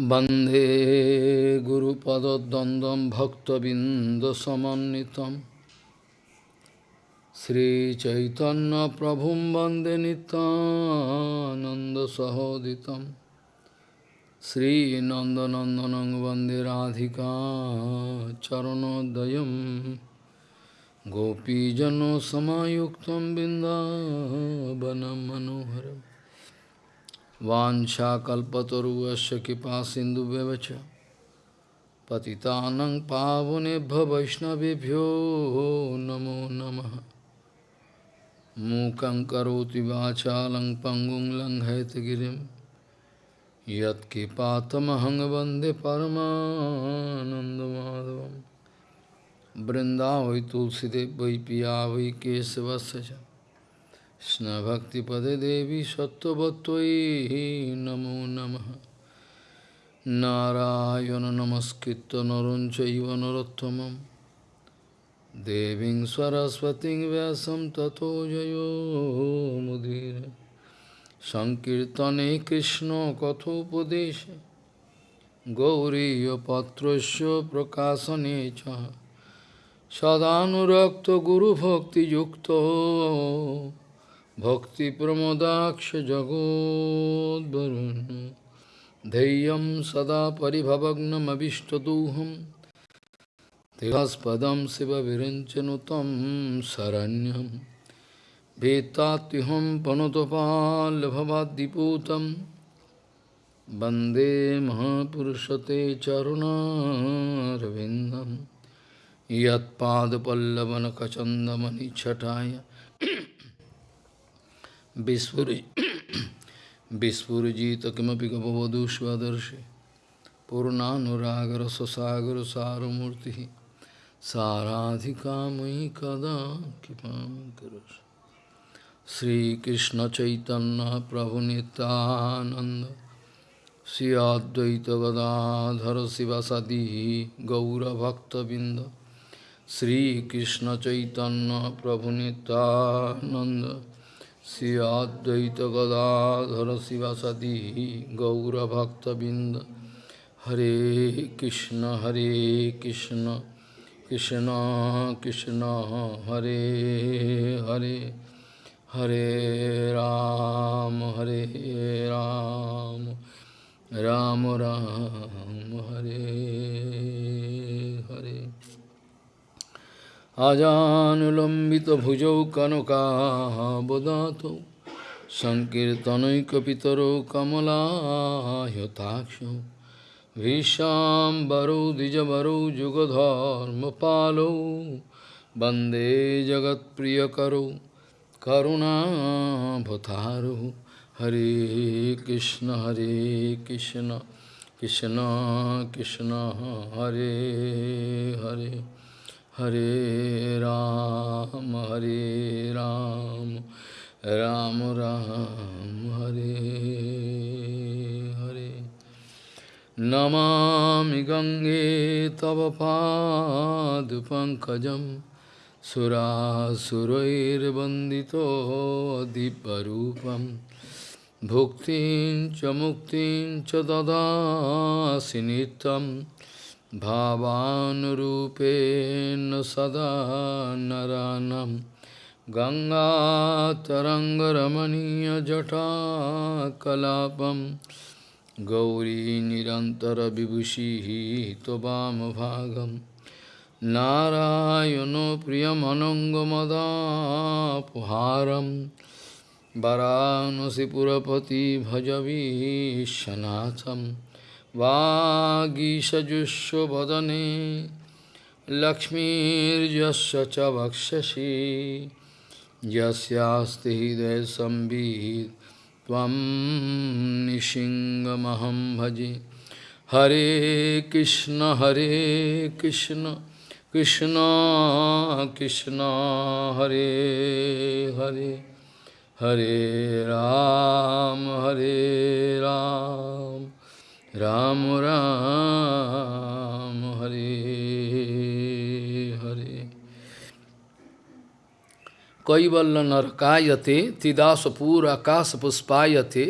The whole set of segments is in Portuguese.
वन्दे गुरुपदद्वन्द्वं भक्तबिन्दसमन्वितं श्रीचैतन्यप्रभुं वन्दे नितानन्दसहोदितं श्रीनन्दनन्दनं वन्दे राधिका चरणोदयं गोपीजनसमायुक्तं बिन्दावनं मनोहरम् वाञ्छाकल्पतरुवस्य कृपा सिन्धुव्यवच पतितानं पावनेभ्य वैष्णवेभ्यो नमो नमः मूकं करोति वाचालं पङ्गुं लङ्घयतगिरिं यत्कृपातमहं वन्दे परमानन्दमाधवं वृन्दावै तुलसीदेव वै पिया वै केशवस्य च স্নভক্তিপদে দেবী সত্যবত্তই নমো নম। নারায়ণ নমস্কৃত নরঞ্চৈব নরোত্তম দেবী সরস্বতী ব্যাসম তথো জয়োমুদীর সংকীর্তনে কৃষ্ণ কথোপদেশ। গৌরীপত্র প্রকাশনে চ। সদানুরক্ত গুরুভক্তিযুক্ত Guru Bhakti Yukta भक्तिप्रमोदाक्ष जगोद्वरुन् धैर्यं सदा परिभवग्नमभिष्टदोहं तिरस्पदं शिवविरञ्चनु तं शरण्यं वेत्तात्युहं पनुतपाल्भवाद्दिपूतं वन्दे महापुरुषते चरुणारविन्दं Vispurjita kimapi gavavadushvadarshi Purnanuragar sasagar saramurti Saradhika mui kada kipam kurush Sri Krishna Chaitanya Prabhu Nityananda. Sri Advaita Gadadhara Sivasadi Gaura Bhakta Binda. Sri Krishna Chaitanya Prabhu Nityananda. Sri Advaita Gadadhara Sivasadi Gaura Bhakta Binda Hare Krishna Hare Krishna Krishna Krishna Hare Hare Hare Ram Hare Ram Ram Ram Hare Hare अजानुलम्बितभुजौ कनकाबदातौ सङ्कीर्तनैकपितरौ कमलायताक्षौ भीष्माम्बरौ द्विजवरौ जुगधर्मपालौ वन्दे जगत्प्रियकरौ करुणाभतारौ हरे कृष्ण हरे कृष्ण कृष्ण कृष्ण हरे Hare Hare Ram, Hare Ram, Ram Ram, Hare Hare. Namami Gange Tava Padu Pankajam Surasurair Bandito Diparupam Bhuktin Chamuktin Chadada Sinitam भावानुरूपेण सदा नरानं गङ्गातरङ्गरमणीयजटाकलापं गौरी निरन्तरविभूषिः त्ववामभागं नारायणो प्रियमनङ्गमदापुहारं वरानसिपुरपति भजवीशनाथम् वागीषजुष्वदने लक्ष्मीर्यस्य च वक्षसि। त्वं निशिङ्गमहं भजे। हरे कृष्ण हरे कृष्ण कृष्ण कृष्ण, हरे हरे। हरे राम हरे राम। राम राम हरे हरे कैवल्य नरकायते त्रिदासपुर आकाश पुष्पायते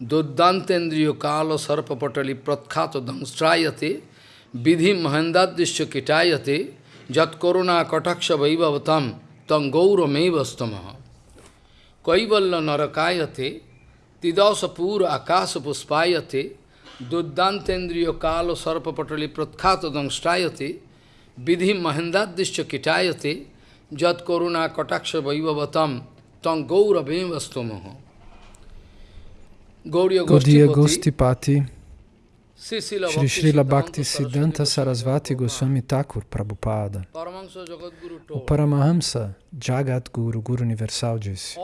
Duddantendriyo kala sarpapatali pratkhato dangstrayate vidhi mahendadishya kitayate jat koruna kataksha vaibhavatam tang gaura mevastamaha kaivalla narakayate tidasa pura দুর্দান্তেন্দ্রিয় কাল ও সর্পপটলি প্রখ্যাত দংষ্টায়তে বিধি মহেন্দ্রাদৃশ্য কিটায়তে যৎ করুণা কটাক্ষ বৈভবতম তং গৌরবেম বস্তুমহ Gaudiya Gostipati, Shri Srila Bhakti Siddhanta Sarasvati Goswami Thakur Prabhupada, o Paramahamsa Jagat Guru, Guru Universal disse,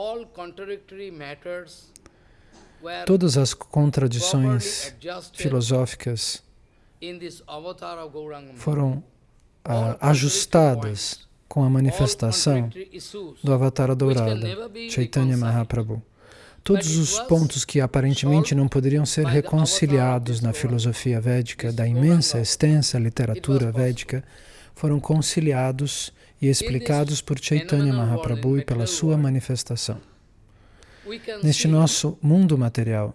todas as contradições filosóficas foram uh, ajustadas com a manifestação do Avatar Dourada, Chaitanya Mahaprabhu. Todos os pontos que aparentemente não poderiam ser reconciliados na filosofia védica, da imensa, extensa literatura védica, foram conciliados e explicados por Chaitanya Mahaprabhu e pela sua manifestação. Neste nosso mundo material,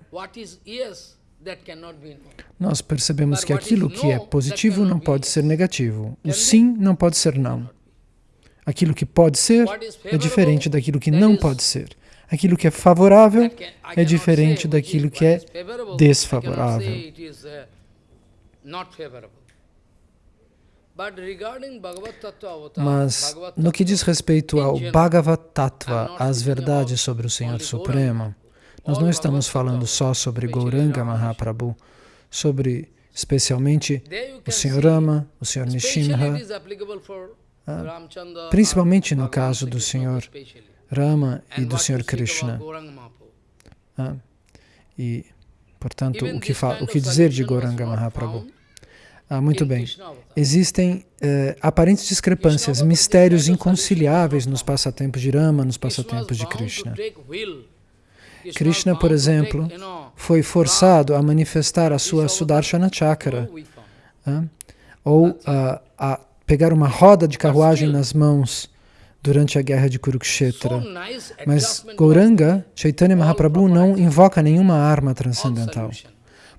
nós percebemos que aquilo que é positivo não pode ser negativo, o sim não pode ser não. Aquilo que pode ser é diferente daquilo que não pode ser. Aquilo que é favorável é diferente daquilo que é desfavorável. Mas, no que diz respeito ao Bhagavad Tattva, as verdades sobre o Senhor Supremo, nós não estamos falando só sobre Gauranga Mahaprabhu, sobre especialmente o Senhor Rama, o Senhor Nishimha, ah, principalmente no caso do Senhor Rama e do Senhor Krishna. Ah, e, portanto, o que, o que dizer de Gauranga Mahaprabhu? Ah, muito bem. Existem eh, aparentes discrepâncias, mistérios inconciliáveis nos passatempos de Rama, nos passatempos de Krishna. Krishna, por exemplo, foi forçado a manifestar a sua Sudarshana Chakra, ah, ou a, a pegar uma roda de carruagem nas mãos durante a guerra de Kurukshetra. Mas Gauranga, Chaitanya Mahaprabhu, não invoca nenhuma arma transcendental,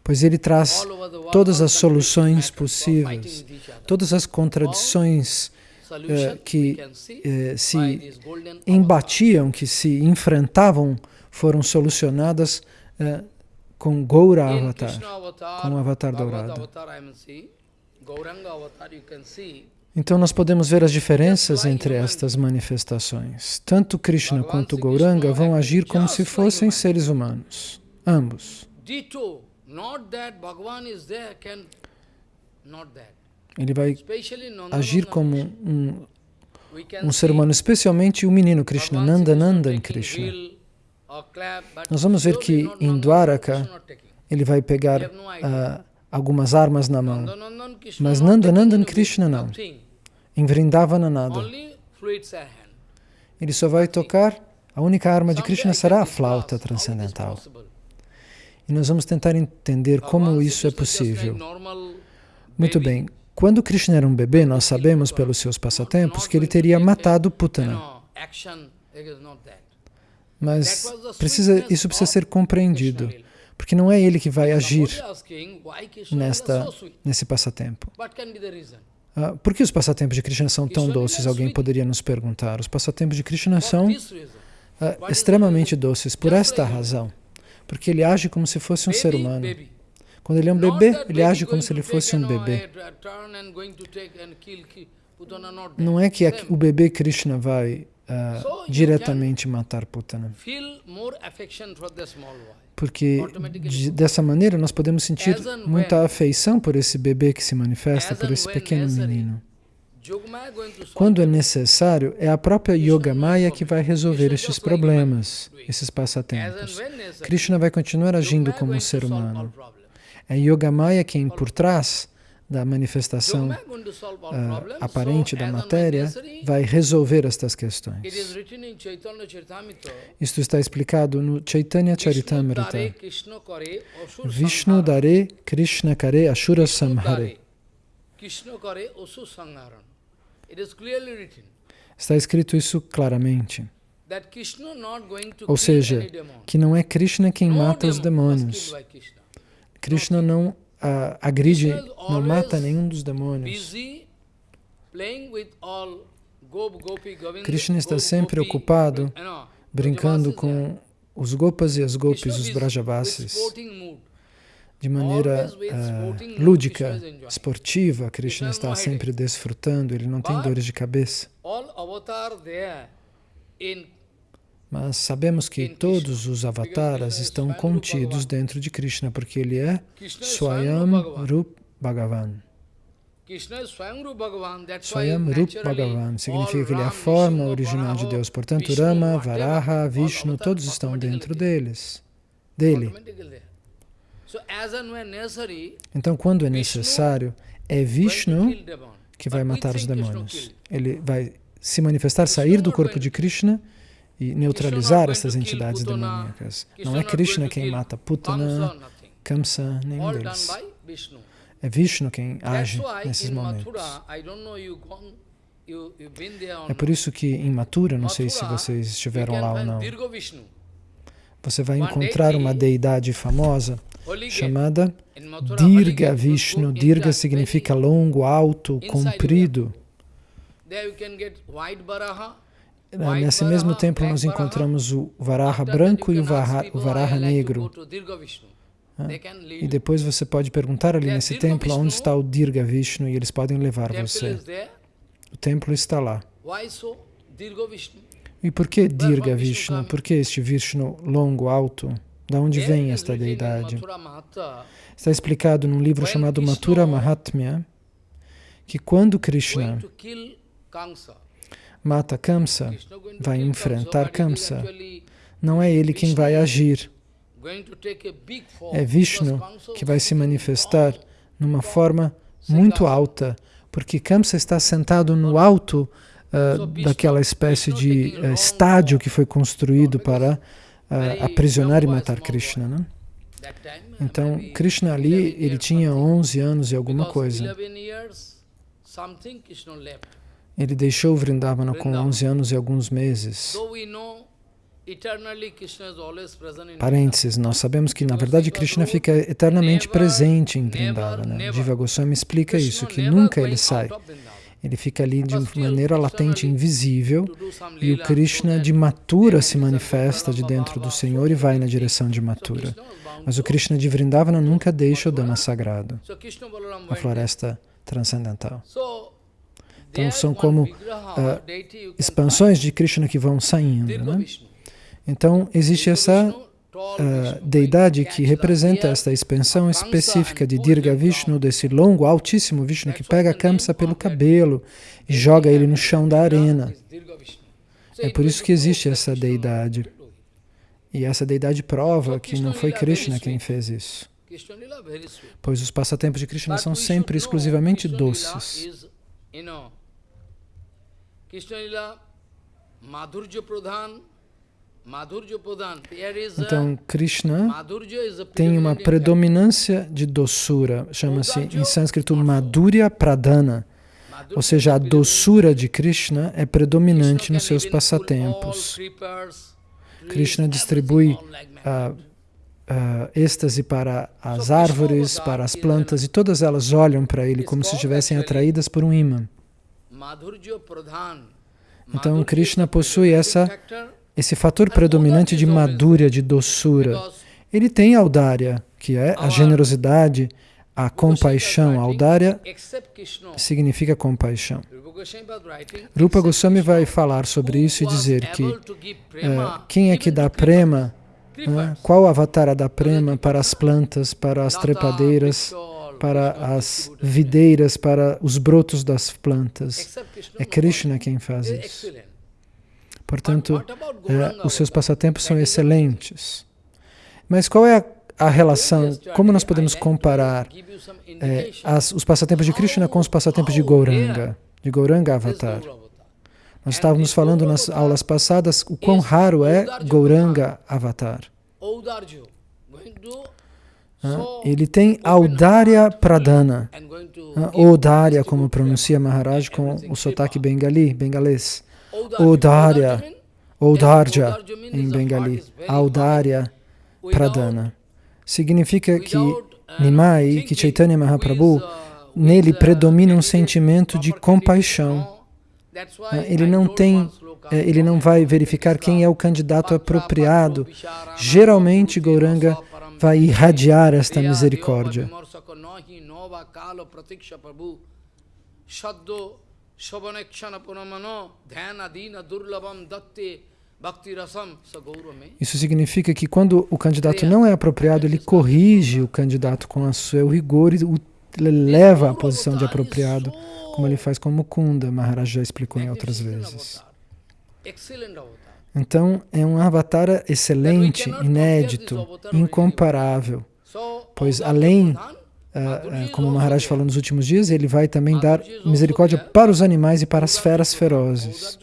pois ele traz todas as soluções possíveis, todas as contradições eh, que eh, se embatiam, que se enfrentavam, foram solucionadas eh, com Gaura Avatar, com o Avatar dourado. Então nós podemos ver as diferenças entre estas manifestações. Tanto Krishna quanto Gauranga vão agir como se fossem seres humanos, ambos. Ele vai agir como um, um ser humano, especialmente o menino Krishna, Nanda Nandan Krishna. Nós vamos ver que em Dwaraka ele vai pegar uh, algumas armas na mão, mas Nanda Nandan Krishna não. Em Vrindavana nada. Ele só vai tocar, a única arma de Krishna será a flauta transcendental. E nós vamos tentar entender como isso é possível. Muito bem, quando Krishna era um bebê, nós sabemos pelos seus passatempos que ele teria matado Putana. Mas precisa, isso precisa ser compreendido, porque não é ele que vai agir nesta, nesse passatempo. Ah, por que os passatempos de Krishna são tão doces? Alguém poderia nos perguntar. Os passatempos de Krishna são uh, extremamente doces por esta razão. Porque ele age como se fosse um ser humano. Quando ele é um bebê, ele age como se ele fosse um bebê. Não é que o bebê Krishna vai uh, diretamente matar Putana. porque de, dessa maneira nós podemos sentir muita afeição por esse bebê que se manifesta, por esse pequeno menino. Quando é necessário, é a própria Yoga Maya que vai resolver estes problemas, esses passatempos. Krishna vai continuar agindo como um ser humano. É Yoga Maya quem, por trás da manifestação uh, aparente da matéria vai resolver estas questões. Isto está explicado no Chaitanya Charitamrita. Vishnu Dare Krishna Kare Ashura Samhare. Está escrito isso claramente. Ou seja, que não é Krishna quem mata os demônios. Krishna. Não ah, agride, não mata nenhum dos demônios. Krishna está sempre ocupado brincando com os Gopas e as Gopis, os Brajavasis. De maneira mood, lúdica, esportiva. Krishna está sempre desfrutando, ele não tem dores de cabeça. Mas sabemos que todos os avataras estão contidos dentro de Krishna, porque ele é Swayam. Rup Bhagavan. Swayam Rup Bhagavan. Significa que ele é a forma original de Deus. Portanto, Rama, Varaha, Vishnu, todos estão dentro deles, dele. Então, quando é necessário, é Vishnu que vai matar os demônios. Ele vai se manifestar, sair do corpo de Krishna e neutralizar essas entidades demoníacas. Não é Krishna quem mata Putana, Kamsa, nenhum deles. É Vishnu quem age nesses momentos. É por isso que em Mathura, não sei se vocês estiveram lá ou não, você vai encontrar uma deidade famosa. Chamada Dirga Vishnu. Dirga significa longo, alto, comprido. Nesse mesmo templo nós encontramos o Varaha branco e o Varaha, o Varaha "I like to negro. go to Dirga Vishnu." Ah, They can lead E depois você pode perguntar ali nesse templo onde está o Dirga Vishnu e eles podem levar você. O templo está lá. E por que Dirga Vishnu? Por que este Vishnu longo, alto? Da onde vem esta deidade? Está explicado num livro chamado Mathura Mahatmya que quando Krishna mata Kamsa, vai enfrentar Kamsa, não é ele quem vai agir, é Vishnu que vai se manifestar numa forma muito alta, porque Kamsa está sentado no alto ah, daquela espécie de ah, estádio que foi construído para ah, aprisionar e matar Krishna. Né? Então, Krishna ali, 11 ele tinha something. 11 anos e alguma coisa. 11 years, something Krishna left. Ele deixou Vrindavana com Vrindavan. 11 anos e alguns meses. Parênteses, nós sabemos que na verdade Krishna fica eternamente presente em Vrindavana. Jiva Goswami explica isso, que nunca ele sai. Ele fica ali de maneira latente, invisível, e o Krishna de Mathura they se manifesta de dentro do Senhor e vai na direção de Mathura. Bound Mas o Krishna de Vrindavana nunca deixa o Dhamma sagrado, a floresta transcendental. Então são como can Expansões de Krishna que vão saindo. Né? Então existe essa Ah, Vishnu, deidade que representa esta expansão específica de Dirga Vishnu, desse longo, altíssimo Vishnu que pega name Kamsa pelo cabelo e joga ele and no chão da arena. É por isso que existe that essa deidade. it. E essa deidade prova que não foi Krishna quem fez isso, pois os passatempos de Krishna são sempre exclusivamente doces. Krishna Lila, Madhurja Pradhan, Então, Krishna tem uma predominância de doçura, chama-se em sânscrito Madhurya Pradhana, ou seja, a doçura de Krishna é predominante nos seus passatempos. Krishna distribui ah, ah, êxtase para as árvores, para as plantas, e todas elas olham para ele como se estivessem atraídas por um imã. Então, Krishna possui essa- Esse fator predominante de madhurya, de doçura. Ele tem audária, que é a generosidade, a compaixão. Audária significa compaixão. Rupa Goswami vai falar sobre isso e dizer que prema quem é que even dá prema, né, qual avatar dá prema para as plantas, para as trepadeiras, para as videiras, para os brotos das plantas. É Krishna quem faz one. isso. Portanto, eh, os seus passatempos são excelentes. Mas qual é a, a relação? Como nós podemos comparar eh, as- os passatempos de Krishna com os passatempos de Gauranga, de Gauranga Avatar? Nós estávamos falando nas aulas passadas o quão raro é Gauranga Avatar. Ah, Ele tem Audária Pradana. to Ah, Odária, como pronuncia Maharaj com o sotaque bengali, bengalês. Mean Audharja em Bengali, Audarya Pradana. Significa que Nimai, que Chaitanya Mahaprabhu, nele predomina um sentimento de compaixão. Ele não tem, eh, ele não vai verificar quem é o candidato apropriado. Geralmente, Gauranga vai irradiar esta misericórdia. Isso significa que quando o candidato não é apropriado, ele corrige o candidato com o seu rigor e o leva à posição de apropriado, como ele faz com Mukunda, Maharaj já explicou em outras vezes. Então, é um avatar excelente, inédito, incomparável, pois além, uh, como Maharaj falou nos últimos dias, ele vai também dar misericórdia para os animais e para as feras ferozes.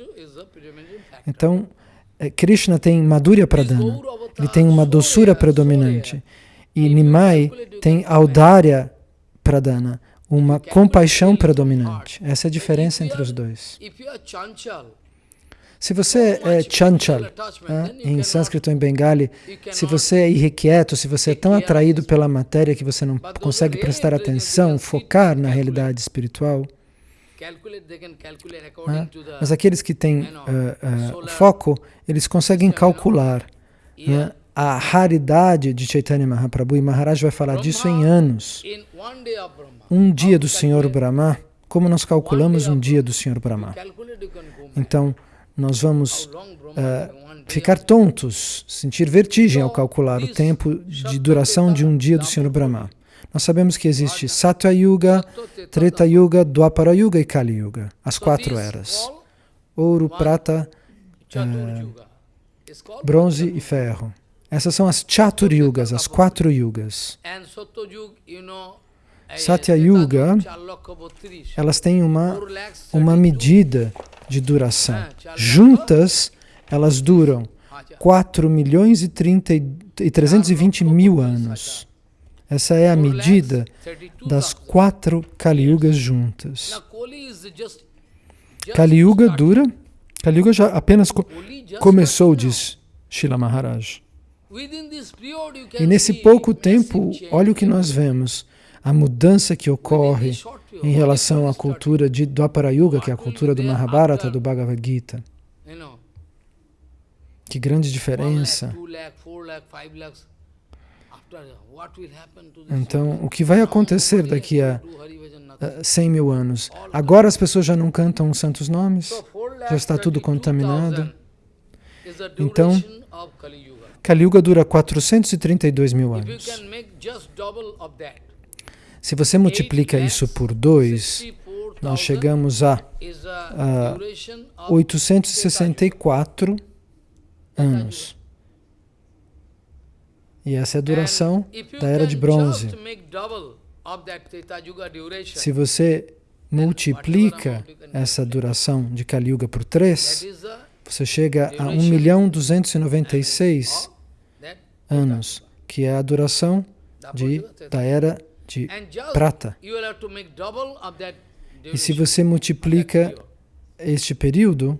Então, Krishna tem Madhurya Pradana, ele tem uma doçura predominante, e Nimai tem Audarya Pradana, uma compaixão predominante. Essa é a diferença entre os dois. Se você é chanchal, né, em sânscrito ou em bengali, se você é irrequieto, se você é tão atraído pela matéria que você não consegue prestar atenção, focar na realidade espiritual, né, mas aqueles que têm uh, uh, foco, eles conseguem calcular né, a raridade de Chaitanya Mahaprabhu, e Maharaj vai falar disso em anos. Um dia do Senhor Brahma, como nós calculamos um dia do Senhor Brahma? Então, nós vamos uh, ficar tontos, sentir vertigem ao calcular o tempo de duração de um dia do Senhor Brahma. Nós sabemos que existe Satya Yuga, Treta Yuga, Dwapara Yuga e Kali Yuga, as quatro eras. Ouro, prata, uh, bronze e ferro. Essas são as Chatur Yugas, as quatro Yugas. Satya Yuga, elas têm uma, uma medida de duração. Juntas, elas duram 4 milhões e, 30 e 320 mil anos. Essa é a medida das quatro Kali Yugas juntas. Kali Yuga dura, Kali Yuga já apenas co começou, diz Shila Maharaj. E nesse pouco tempo, olha o que nós vemos, a mudança que ocorre em relação à cultura de Dwapara Yuga, que é a cultura do Mahabharata, do Bhagavad Gita. Que grande diferença. Então, o que vai acontecer daqui a 100 mil anos? Agora as pessoas já não cantam os santos nomes? Já está tudo contaminado? Então, Kali Yuga dura 432 mil anos. Se você multiplica isso por 2, nós chegamos a, a 864 anos. E essa é a duração da Era de Bronze. Se você multiplica essa duração de Kali Yuga por 3, você chega a 1 milhão 296 anos, que é a duração de, da Era de prata. E se você multiplica este período,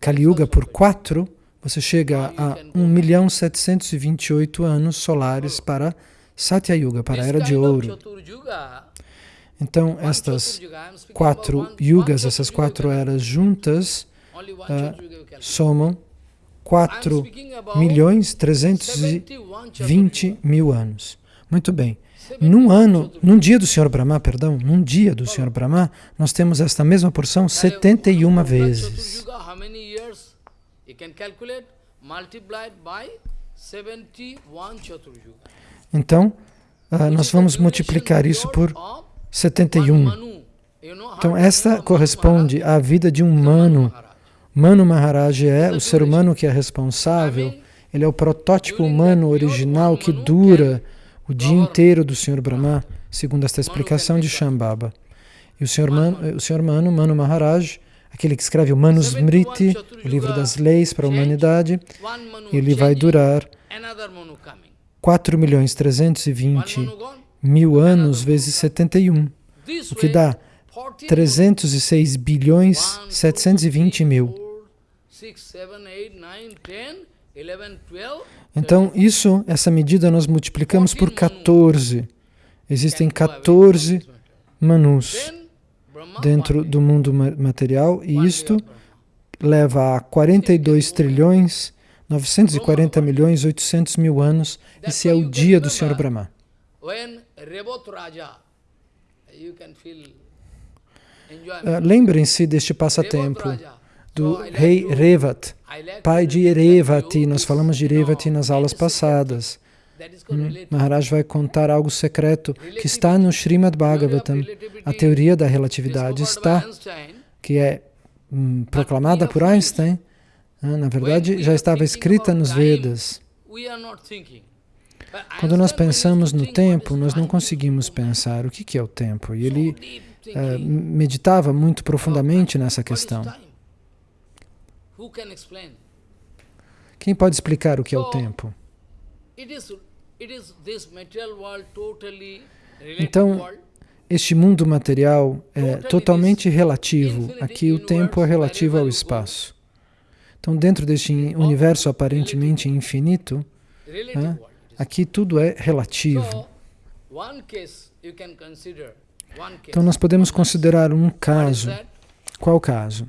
Kali Yuga, por 4, você chega a 1 milhão 728 anos solares para Satya Yuga, para a Era de Ouro. Então, estas quatro yugas, essas quatro eras juntas, uh, somam 4 milhões 320 mil anos. Muito bem. Num ano, num dia do Senhor Brahma, perdão, num dia do Senhor Brahma, nós temos esta mesma porção 71 vezes. Então, uh, nós vamos multiplicar isso por 71. Então, esta corresponde à vida de um Manu. Manu. Maharaj. É o ser humano que é responsável, ele é o protótipo humano original que dura o dia inteiro do Sr. Brahma, segundo esta explicação de Shambhava. E o Sr. Manu, o Sr. Manu, Manu Maharaj, aquele que escreve o Manusmriti, o livro das leis para a humanidade, ele vai durar 4 milhões 320 mil anos vezes 71, o que dá 306 bilhões 720 mil Então, isso, essa medida nós multiplicamos por 14. Existem 14 manus dentro do mundo material e isto leva a 42 trilhões 940 milhões 800 mil anos. Esse é o dia do Senhor Brahma. Uh, Lembrem-se deste passatempo do rei Revat, pai de Revati. Nós falamos de Revati nas aulas passadas. Hum, Maharaj vai contar algo secreto que está no Srimad Bhagavatam. A teoria da relatividade está, que é hum, proclamada por Einstein, ah, na verdade já estava escrita nos Vedas. Quando nós pensamos no tempo, nós não conseguimos pensar o que é o tempo. E ele uh, meditava muito profundamente nessa questão. Quem pode explicar o que é o tempo? Então, este mundo material é totalmente relativo. Aqui o tempo é relativo ao espaço. Então, dentro deste universo aparentemente infinito, né, aqui tudo é relativo. Então, nós podemos considerar um caso. Qual caso?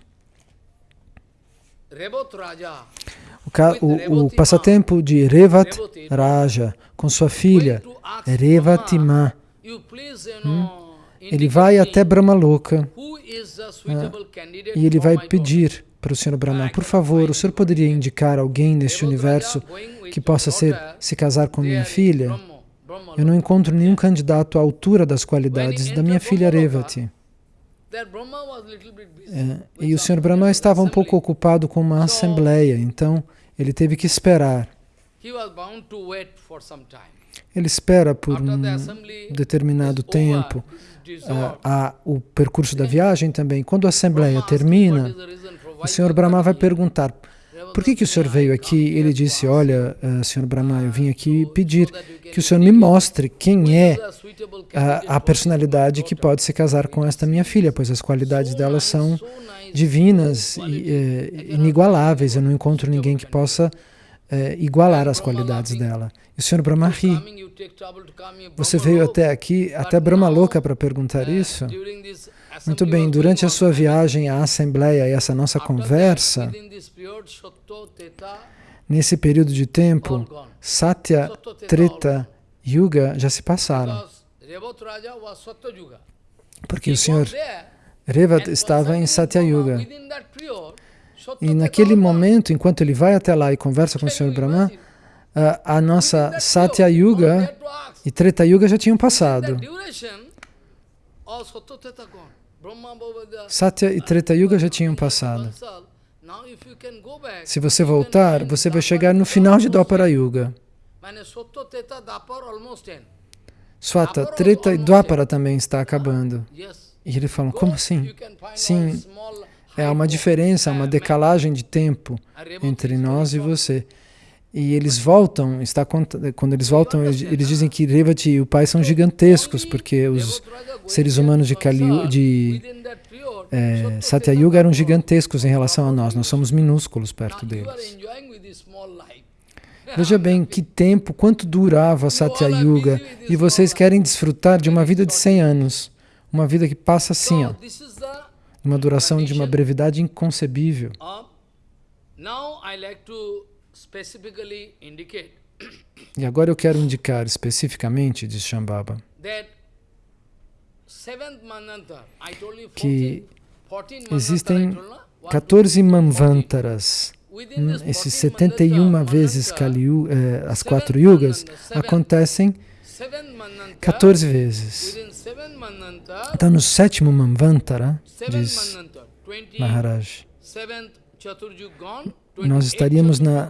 O, ca o, o passatempo de Revat Raja com sua filha Revatima. Hum? Ele vai até Brahmaloka ah, e ele vai pedir para o Senhor Brahma, por favor, o Senhor poderia indicar alguém neste universo que possa ser, se casar com minha filha? Eu não encontro nenhum candidato à altura das qualidades da minha filha Revati. É, e o Senhor Brahma estava um pouco ocupado com uma assembleia, então ele teve que esperar. Ele espera por um determinado tempo. uh, a, o percurso da viagem também. Quando a assembleia termina, o Senhor Brahma vai perguntar, por que, que o Senhor veio aqui? Ele disse, olha, uh, Senhor Brahma, eu vim aqui pedir que o Senhor me mostre quem é a, a personalidade que pode se casar com esta minha filha, pois as qualidades dela são divinas e eh, inigualáveis. Eu não encontro ninguém que possa eh, igualar as qualidades dela. E o Senhor Brahma ri. Você veio até aqui, até Brahma Louca, para perguntar isso? Muito bem, durante a sua viagem à Assembleia e essa nossa conversa, nesse período de tempo, Satya, Treta, Yuga já se passaram. Porque o Senhor Revat estava em Satya Yuga. E naquele momento, enquanto ele vai até lá e conversa com o Senhor Brahma, a, a nossa Satya Yuga e Treta Yuga já tinham passado. Satya e Treta Yuga já tinham passado. Se você voltar, você vai chegar no final de Dwapara Yuga. Swata, Treta e Dwapara também está acabando. E ele fala, como assim? Sim, é uma diferença, uma decalagem de tempo entre nós e você. E eles voltam, está, quando eles voltam, eles dizem que Revati e o pai são gigantescos, porque os seres humanos de, Kali, de é, Satya Yuga eram gigantescos em relação a nós, nós somos minúsculos perto deles. Veja bem que tempo, quanto durava Satya Yuga, e vocês querem desfrutar de uma vida de 100 anos, uma vida que passa assim, ó, uma duração de uma brevidade inconcebível. E agora eu quero indicar especificamente, diz Shambhava, que existem 14 manvantaras. Hum, esses 71 vezes Kali, eh, as quatro yugas acontecem 14 vezes. Então, no sétimo manvantara, diz Maharaj, nós estaríamos na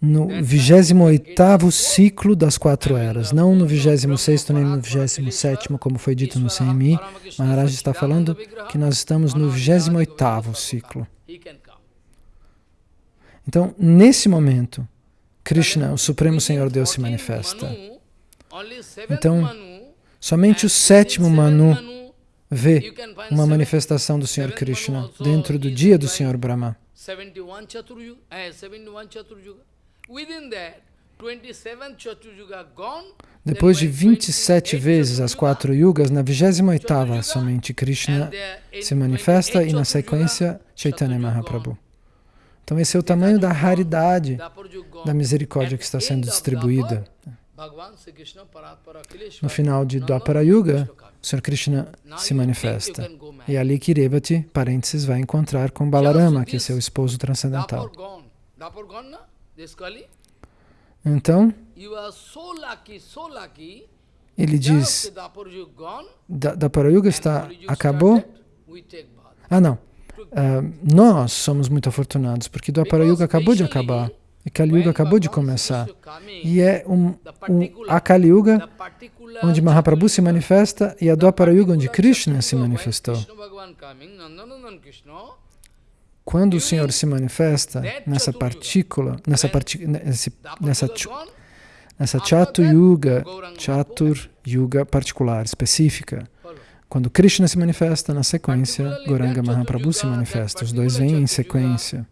no 28º ciclo das quatro eras, não no 26º nem no 27º, como foi dito no CMI. Maharaj está falando que nós estamos no 28º ciclo. Então, nesse momento, Krishna, o Supremo Senhor Deus, se manifesta. Então, somente o sétimo Manu vê uma manifestação do Senhor Krishna dentro do dia do Senhor Brahma. Depois de 27 vezes as quatro yugas, na 28ª somente Krishna se manifesta e na sequência Chaitanya Mahaprabhu. Então esse é o tamanho da raridade da misericórdia que está sendo distribuída. No final de Dwapara Yuga, o Sr. Krishna se manifesta. E ali Kirevati, parênteses, vai encontrar com Balarama, que é seu esposo transcendental. Então, ele diz, Dwapara Yuga está, acabou? Ah, não. Uh, nós somos muito afortunados, porque Dwapara Yuga acabou de acabar. E Kali Yuga acabou de começar. E é um, um, a Kali Yuga onde Mahaprabhu se manifesta e a Dwapara Yuga onde Krishna se manifestou. Quando o Senhor se manifesta nessa partícula, nessa, nessa, nessa, nessa Chatu Yuga, Chatur Yuga particular, específica, quando Krishna se manifesta, na sequência, Goranga Mahaprabhu se manifesta. Os dois vêm em sequência.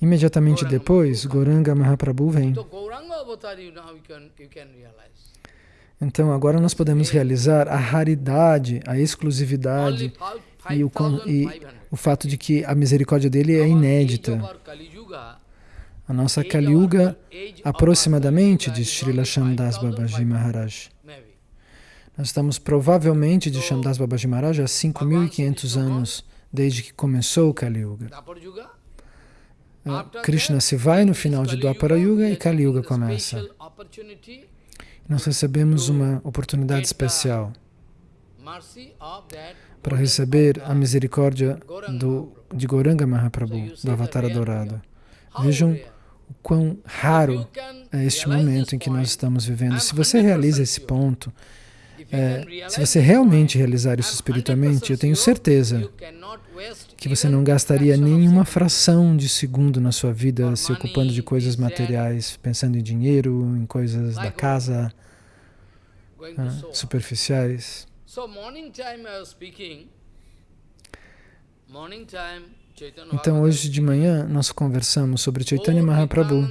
Imediatamente depois, Goranga Mahaprabhu vem. Então, agora nós podemos realizar a raridade, a exclusividade e o, e o fato de que a misericórdia dele é inédita. A nossa Kali Yuga, aproximadamente, diz Srila Shandas Babaji Maharaj. Nós estamos provavelmente de Shandas Babaji Maharaj há 5.500 anos, desde que começou o Kali Yuga. Krishna se vai no final de Dwapara Yuga e Kali Yuga começa. Nós recebemos uma oportunidade especial para receber a misericórdia do, de Goranga Mahaprabhu, do Avatar Dourado. Vejam o quão raro é este momento em que nós estamos vivendo. Se você realiza esse ponto, é, se você realmente realizar isso espiritualmente, eu tenho certeza que você não gastaria nenhuma fração de segundo na sua vida se ocupando de coisas materiais, pensando em dinheiro, em coisas da casa, ah, superficiais. Então, hoje de manhã, nós conversamos sobre Chaitanya Mahaprabhu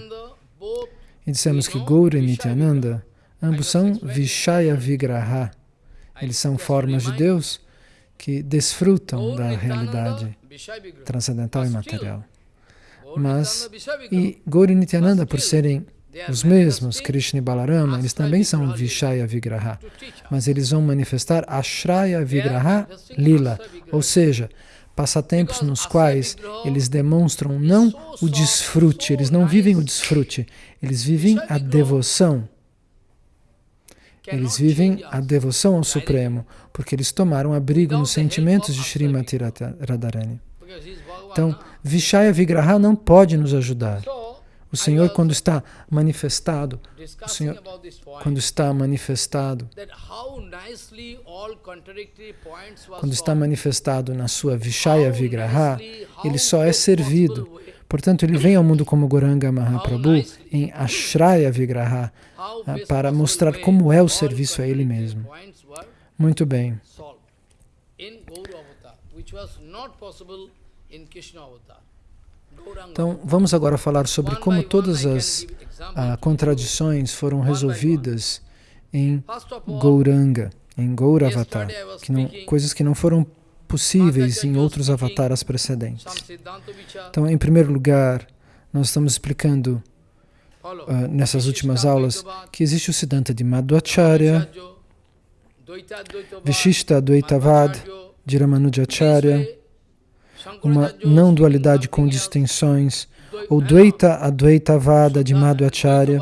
e dissemos que Gaura e Nityananda, ambos são Vishaya Vigraha. Eles são formas de Deus que desfrutam da realidade transcendental e material. Mas, e Gauri Nityananda, por serem os mesmos, Krishna e Balarama, eles também são Vishaya Vigraha, mas eles vão manifestar Ashraya Vigraha Lila, ou seja, passatempos nos quais eles demonstram não o desfrute, eles não vivem o desfrute, eles vivem a devoção. Eles vivem a devoção ao Supremo, porque eles tomaram abrigo nos sentimentos de Srimati Radharani. Então, Vishaya Vigraha não pode nos ajudar. O Senhor, quando está manifestado, o Senhor, quando está manifestado, quando está manifestado na sua Vishaya Vigraha, ele só é servido. Portanto, ele vem ao mundo como Goranga Mahaprabhu em Ashraya Vigraha ah, para mostrar como é o serviço a ele mesmo. Muito bem. Então, vamos agora falar sobre como todas as ah, contradições foram resolvidas em Gauranga, em Gauravatar, que não, coisas que não foram possíveis em outros avataras precedentes. Então, em primeiro lugar, nós estamos explicando uh, nessas últimas aulas que existe o Siddhanta de Madhvacharya, Vishishta Advaitavad, de Ramanujacharya, uma não-dualidade com distinções, ou Dvaita Advaitavada de Madhvacharya,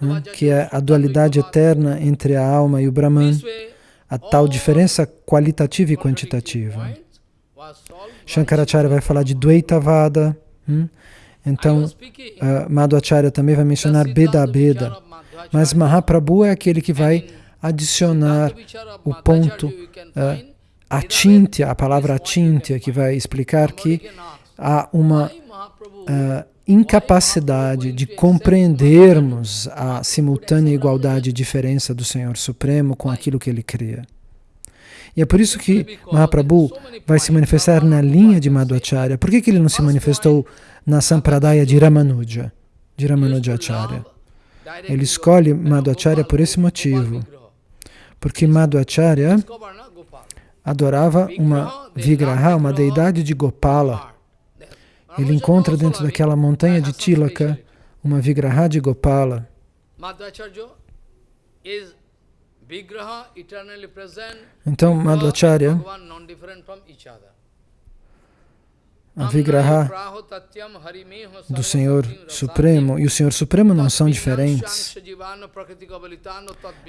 né, que é a dualidade eterna entre a alma e o Brahman, a tal diferença qualitativa e quantitativa. Shankaracharya vai falar de Dvaitavada, hum? então uh, Madhvacharya também vai mencionar Beda Beda, mas Mahaprabhu é aquele que vai adicionar o ponto uh, Atintya, a palavra Atintya, que vai explicar que há uma uh, incapacidade de compreendermos a simultânea igualdade e diferença do Senhor Supremo com aquilo que Ele cria. E é por isso que Mahaprabhu vai se manifestar na linha de Madhvacharya. Por que, que ele não se manifestou na Sampradaya de Ramanuja, de Ramanujacharya? Ele escolhe Madhvacharya por esse motivo. Porque Madhvacharya adorava uma Vigraha, uma deidade de Gopala. Ele encontra dentro daquela montanha de Tilaka uma Vigraha de Gopala. Então, Madhvacharya, a Vigraha do Senhor Supremo. E o Senhor Supremo não são diferentes.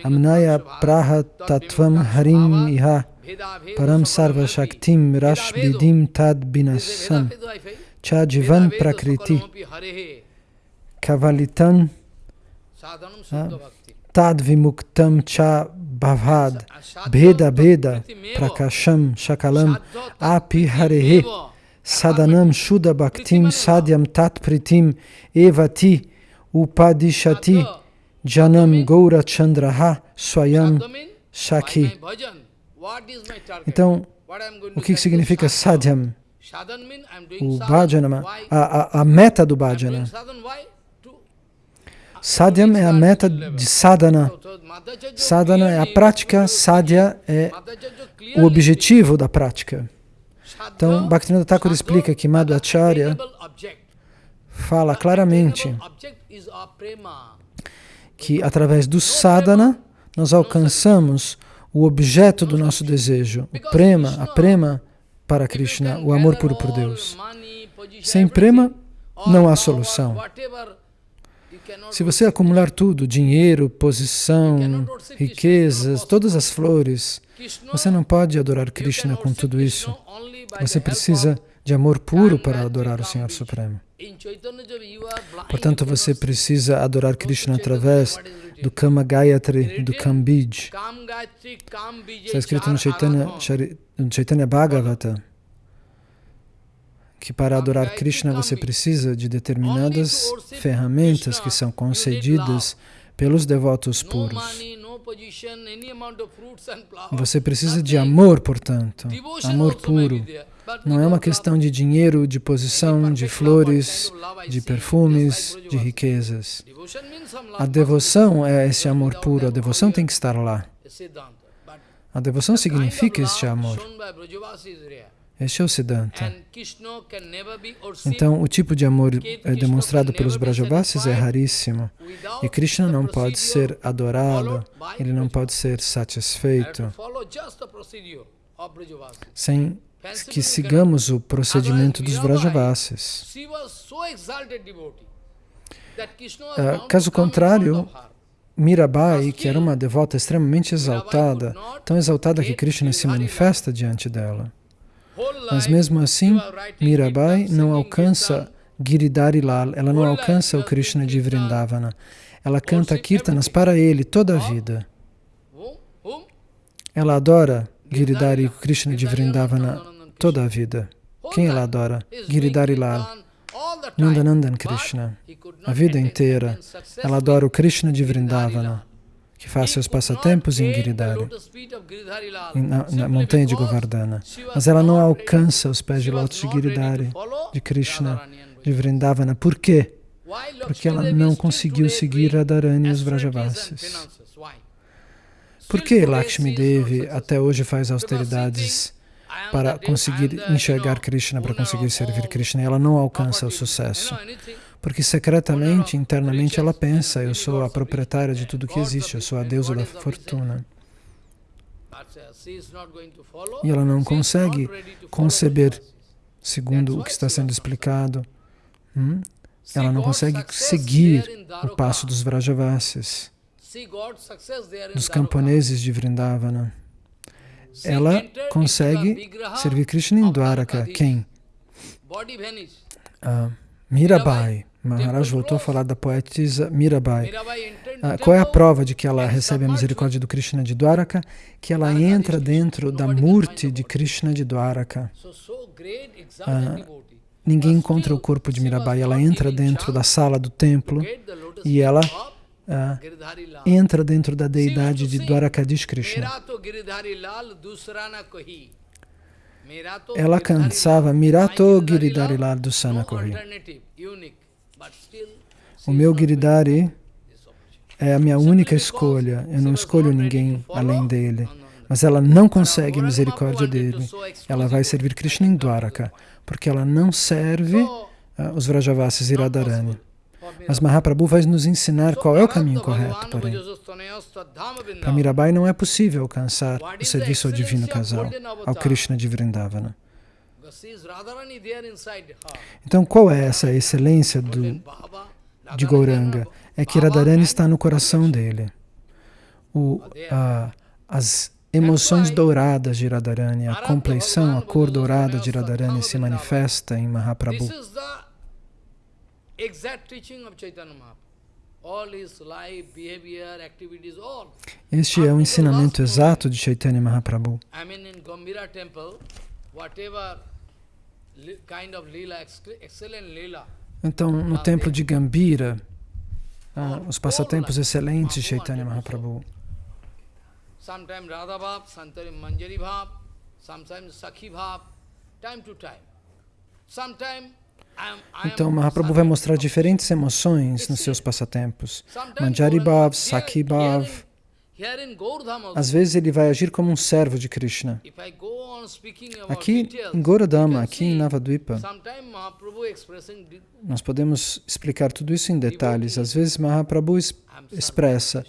Amnaya Praha Tattvam Harim Iha. Param Sarva Shaktim Rashbidim Tad Binasam Chajivan Prakriti Kavalitan Tad Vimuktam Cha Bhavad. Bheda Bheda Prakasham Shakalam. Api Harehe Sadanam Shuddha Bhaktim Sadhyam Tat Pritim Evati Upadishati Janam Gaura Chandraha Swayam Shaki. Então, o que significa sadhyam? O bhajana, a, a, a meta do bhajana. Sadhyam é a meta de sadhana. Sadhana é a prática, sadhya é o objetivo da prática. Então, Bhaktivinoda Thakur explica que Madhvacharya fala claramente que através do sadhana nós alcançamos o objeto do nosso desejo, o prema, a prema para Krishna, o amor puro por Deus. Sem prema não há solução. Se você acumular tudo, dinheiro, posição, riquezas, todas as flores, você não pode adorar Krishna com tudo isso. Você precisa de amor puro para adorar o Senhor Supremo. Portanto, você precisa adorar Krishna através do Kama Gayatri, do Kambij. Está escrito no Chaitanya, no Chaitanya Bhagavata que para adorar Krishna você precisa de determinadas ferramentas que são concedidas pelos devotos puros. Você precisa de amor, portanto, amor puro. Não é uma questão de dinheiro, de posição, de flores, de perfumes, de riquezas. A devoção é esse amor puro, a devoção tem que estar lá. A devoção significa este amor. Este é o Siddhanta. Então, o tipo de amor é demonstrado pelos Brajavasis é raríssimo. E Krishna não pode ser adorado, ele não pode ser satisfeito sem que sigamos o procedimento dos Brajavasis. Uh, caso contrário, Mirabai, que era uma devota extremamente exaltada, tão exaltada que Krishna se manifesta diante dela. Mas mesmo assim, Mirabai não alcança Giridhari Lal, ela não alcança o Krishna de Vrindavana. Ela canta kirtanas para ele toda a vida. Ela adora Giridhari Krishna de Vrindavana toda a vida. Quem ela adora? Giridhari Lal. Nandanandan Krishna. A vida inteira. Ela adora o Krishna de Vrindavana que faz seus passatempos em Giridhari, na, na, montanha de Govardhana. Mas ela não alcança os pés de lótus de Giridhari, de Krishna, de Vrindavana. Por quê? Porque ela não conseguiu seguir Radharani e os Vrajavasis. Por que Lakshmi Devi até hoje faz austeridades para conseguir enxergar Krishna, para conseguir servir Krishna? E ela não alcança o sucesso. Porque secretamente, internamente, ela pensa, eu sou a proprietária de tudo que existe, eu sou a deusa da fortuna. E ela não consegue conceber, segundo o que está sendo explicado, hum? ela não consegue seguir o passo dos Vrajavasis, dos camponeses de Vrindavana. Ela consegue servir Krishna em Dwaraka. Quem? Ah, Mirabai. Maharaj voltou a falar da poetisa Mirabai. Ah, qual é a prova de que ela recebe a misericórdia do Krishna de Dwaraka? Que ela entra dentro da murti de Krishna de Dwaraka. Ah, ninguém encontra o corpo de Mirabai. Ela entra dentro da sala do templo e ela uh, entra dentro da deidade de Dwarakadish Krishna. Ela cansava Mirato Giridhari Lal Dusana Kori. O meu Giridhari é a minha única escolha. Eu não escolho ninguém além dele. Mas ela não consegue a misericórdia dele. Ela vai servir Krishna em Dwaraka, porque ela não serve uh, os Vrajavasis e Radharani. Mas Mahaprabhu vai nos ensinar qual é o caminho correto, porém. Para Mirabai não é possível alcançar o serviço ao divino casal, ao Krishna de Vrindavana. Então, qual é essa excelência do, de Gauranga? É que Radharani está no coração dele. O, a, as emoções douradas de Radharani, a compleição, a cor dourada de Radharani se manifesta em Mahaprabhu. Este é o ensinamento exato de Chaitanya Mahaprabhu. Então, no templo de Gambira, ah, os passatempos excelentes de Chaitanya Mahaprabhu. Sometimes Radha Bhav, sometimes Manjari Bhav, sometimes Sakhi Bhav, time to time. Sometimes então, Mahaprabhu vai mostrar diferentes emoções nos seus passatempos. Manjari Bhav, Sakhi Bhav. Às vezes ele vai agir como um servo de Krishna. Aqui em Gauradama, aqui em Navadvipa, nós podemos explicar tudo isso em detalhes. Às vezes Mahaprabhu expressa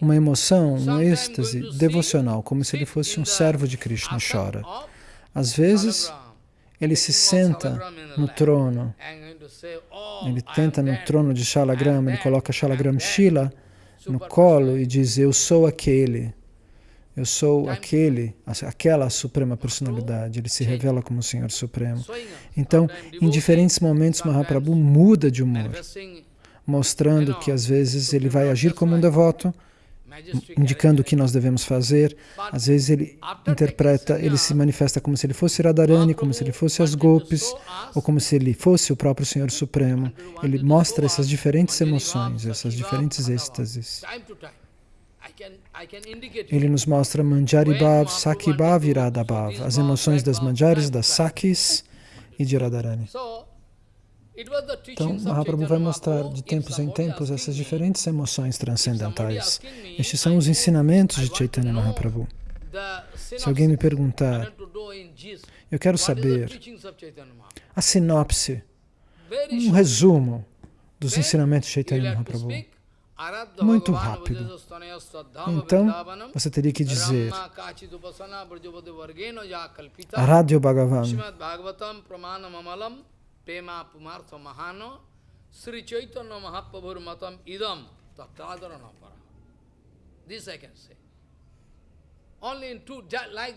uma emoção, um êxtase devocional, como se ele fosse um servo de Krishna chora. Às vezes ele se senta no trono, ele tenta no trono de Shalagrama, ele coloca Shalagram Shila no colo e diz, eu sou aquele, eu sou aquele, aquela suprema personalidade. Ele se revela como o Senhor Supremo. Então, em diferentes momentos, Mahaprabhu muda de humor, mostrando que às vezes ele vai agir como um devoto, indicando o que nós devemos fazer. Às vezes ele interpreta, ele se manifesta como se ele fosse Radharani, como se ele fosse as golpes, ou como se ele fosse o próprio Senhor Supremo. Ele mostra essas diferentes emoções, essas diferentes êxtases. Ele nos mostra Manjari Bhav, Sakhi Bhav e Radha Bhav, as emoções das Manjaris, das Sakis e de Radharani. Então, Mahaprabhu vai mostrar de tempos em tempos essas diferentes emoções transcendentais. Estes são os ensinamentos de Chaitanya Mahaprabhu. Se alguém me perguntar, eu quero saber a sinopse, um resumo dos ensinamentos de Chaitanya Mahaprabhu. Muito rápido. Então, você teria que dizer Aradhya Bhagavan Pema Pumartha Mahano Sri Chaitanya Mahaprabhur Matam Idam Tattadara Napara. This I can say. Only in two, like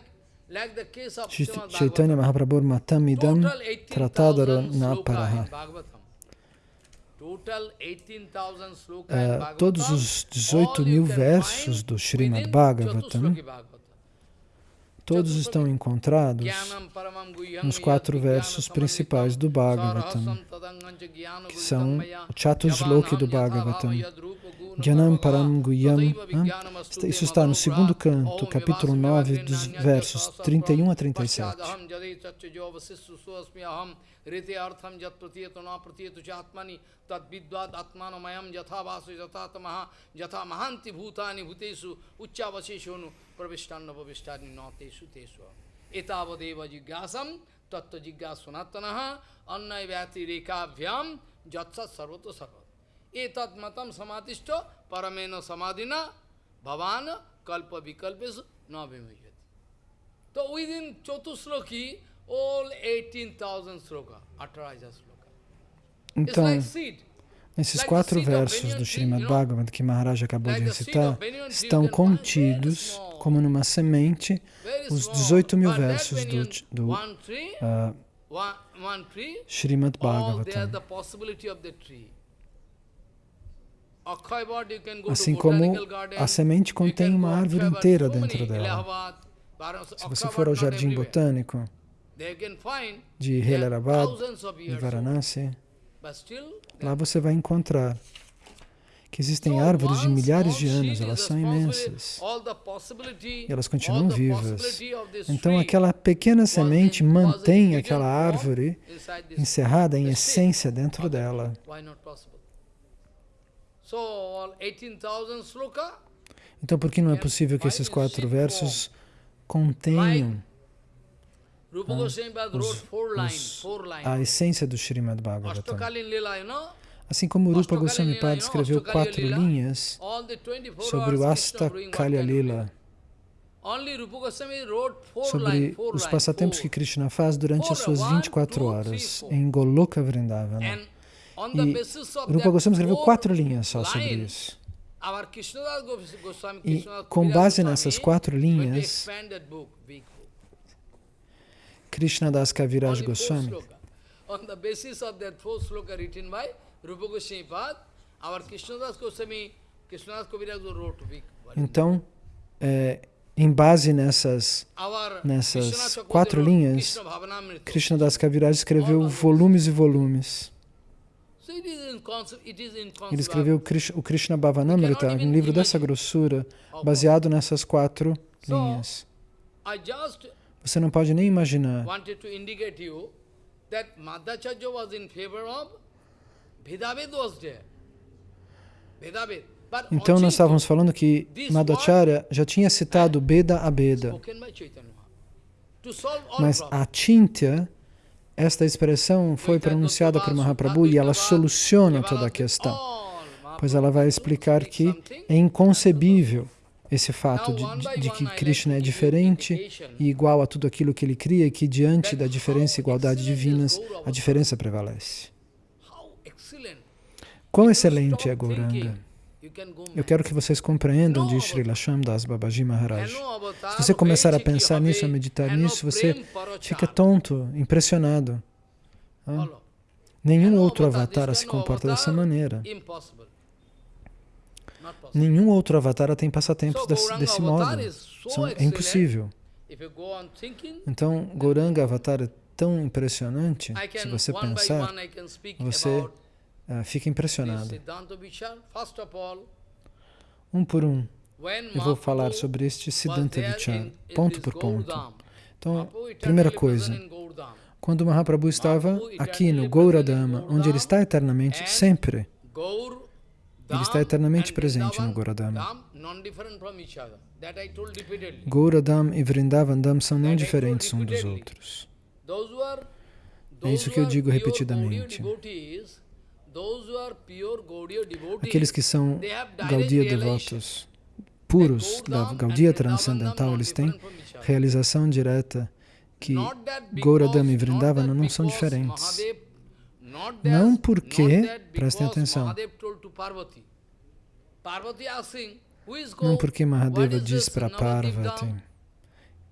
like the case of Chaitanya Mahaprabhu Matam Idam Tratadara Naparaha. Uh, todos os 18 mil versos do Srimad Bhagavatam Todos estão encontrados nos quatro versos principais do Bhagavatam, que são o Chatusloki do Bhagavatam. Gyanam Param Guyam. Isso está no segundo canto, capítulo 9, dos versos 31 a 37. jatsat sarvato sarvat etat matam samadishta paramena samadhina bhavan kalpa vikalpesu na vimajati. So within Chotusloki, all 18,000 sloka, Ataraja sloka. Então, esses quatro versos do Srimad Bhagavat que Maharaj acabou de recitar estão contidos como numa semente os 18 mil versos do, do uh, Srimad Bhagavatam. Assim como a semente contém uma árvore inteira dentro dela. Se você for ao jardim botânico, de Helarabad e Varanasi, lá você vai encontrar que existem árvores de milhares de anos, elas são imensas. E elas continuam vivas. Então aquela pequena semente mantém aquela árvore encerrada em essência dentro dela. Então por que não é possível que esses quatro versos contenham os, os, a essência do Srimad Bhagavatam? Assim como Rupa Goswami Pad escreveu quatro linhas sobre o Asta Kalya Lila, sobre os passatempos que Krishna faz durante as suas 24 horas em Goloka Vrindavana. E Rupa Goswami escreveu quatro linhas só sobre isso. E com base nessas quatro linhas, Krishna Das Kaviraj Goswami on the basis of that four sloka written by Rupa Goswami Pad, our Krishnadas Goswami, Krishnadas Kaviraj wrote Então, é, em base nessas, nessas quatro linhas, Krishna Das Kaviraj escreveu volumes e volumes. Ele escreveu o Krishna Bhavanamrita, um livro dessa grossura, baseado nessas quatro linhas. Você não pode nem imaginar. Então nós estávamos falando que Madhacharya já tinha citado Beda a Beda. Mas a Chintya, esta expressão foi pronunciada por Mahaprabhu e ela soluciona toda a questão. Pois ela vai explicar que é inconcebível esse fato de, de, de, que Krishna é diferente e igual a tudo aquilo que ele cria e que diante da diferença e igualdade divinas, a diferença prevalece. Quão excelente é Gauranga! Eu quero que vocês compreendam, diz Srila Shamdas Babaji Maharaj. Se você começar a pensar nisso, a meditar nisso, você fica tonto, impressionado. Ah? Nenhum outro avatar se comporta dessa maneira. Nenhum outro avatar tem passatempos desse, desse modo. São, é impossível. Então, Gauranga Avatar é tão impressionante, se você pensar, você uh, fica impressionado. Um por um, eu vou falar sobre este Siddhanta Vichar, ponto por ponto. Então, primeira coisa, quando Mahaprabhu estava aqui no Gauradama, onde ele está eternamente, sempre, ele está eternamente presente no Goradama. Gauradam e Vrindavandam são não diferentes uns dos outros. É isso que eu digo repetidamente. Aqueles que são Gaudiya devotos, puros da Gaudiya transcendental, eles têm realização direta que Gauradam e Vrindavana não são diferentes. Não porque, prestem atenção, não porque Mahadeva diz para Parvati,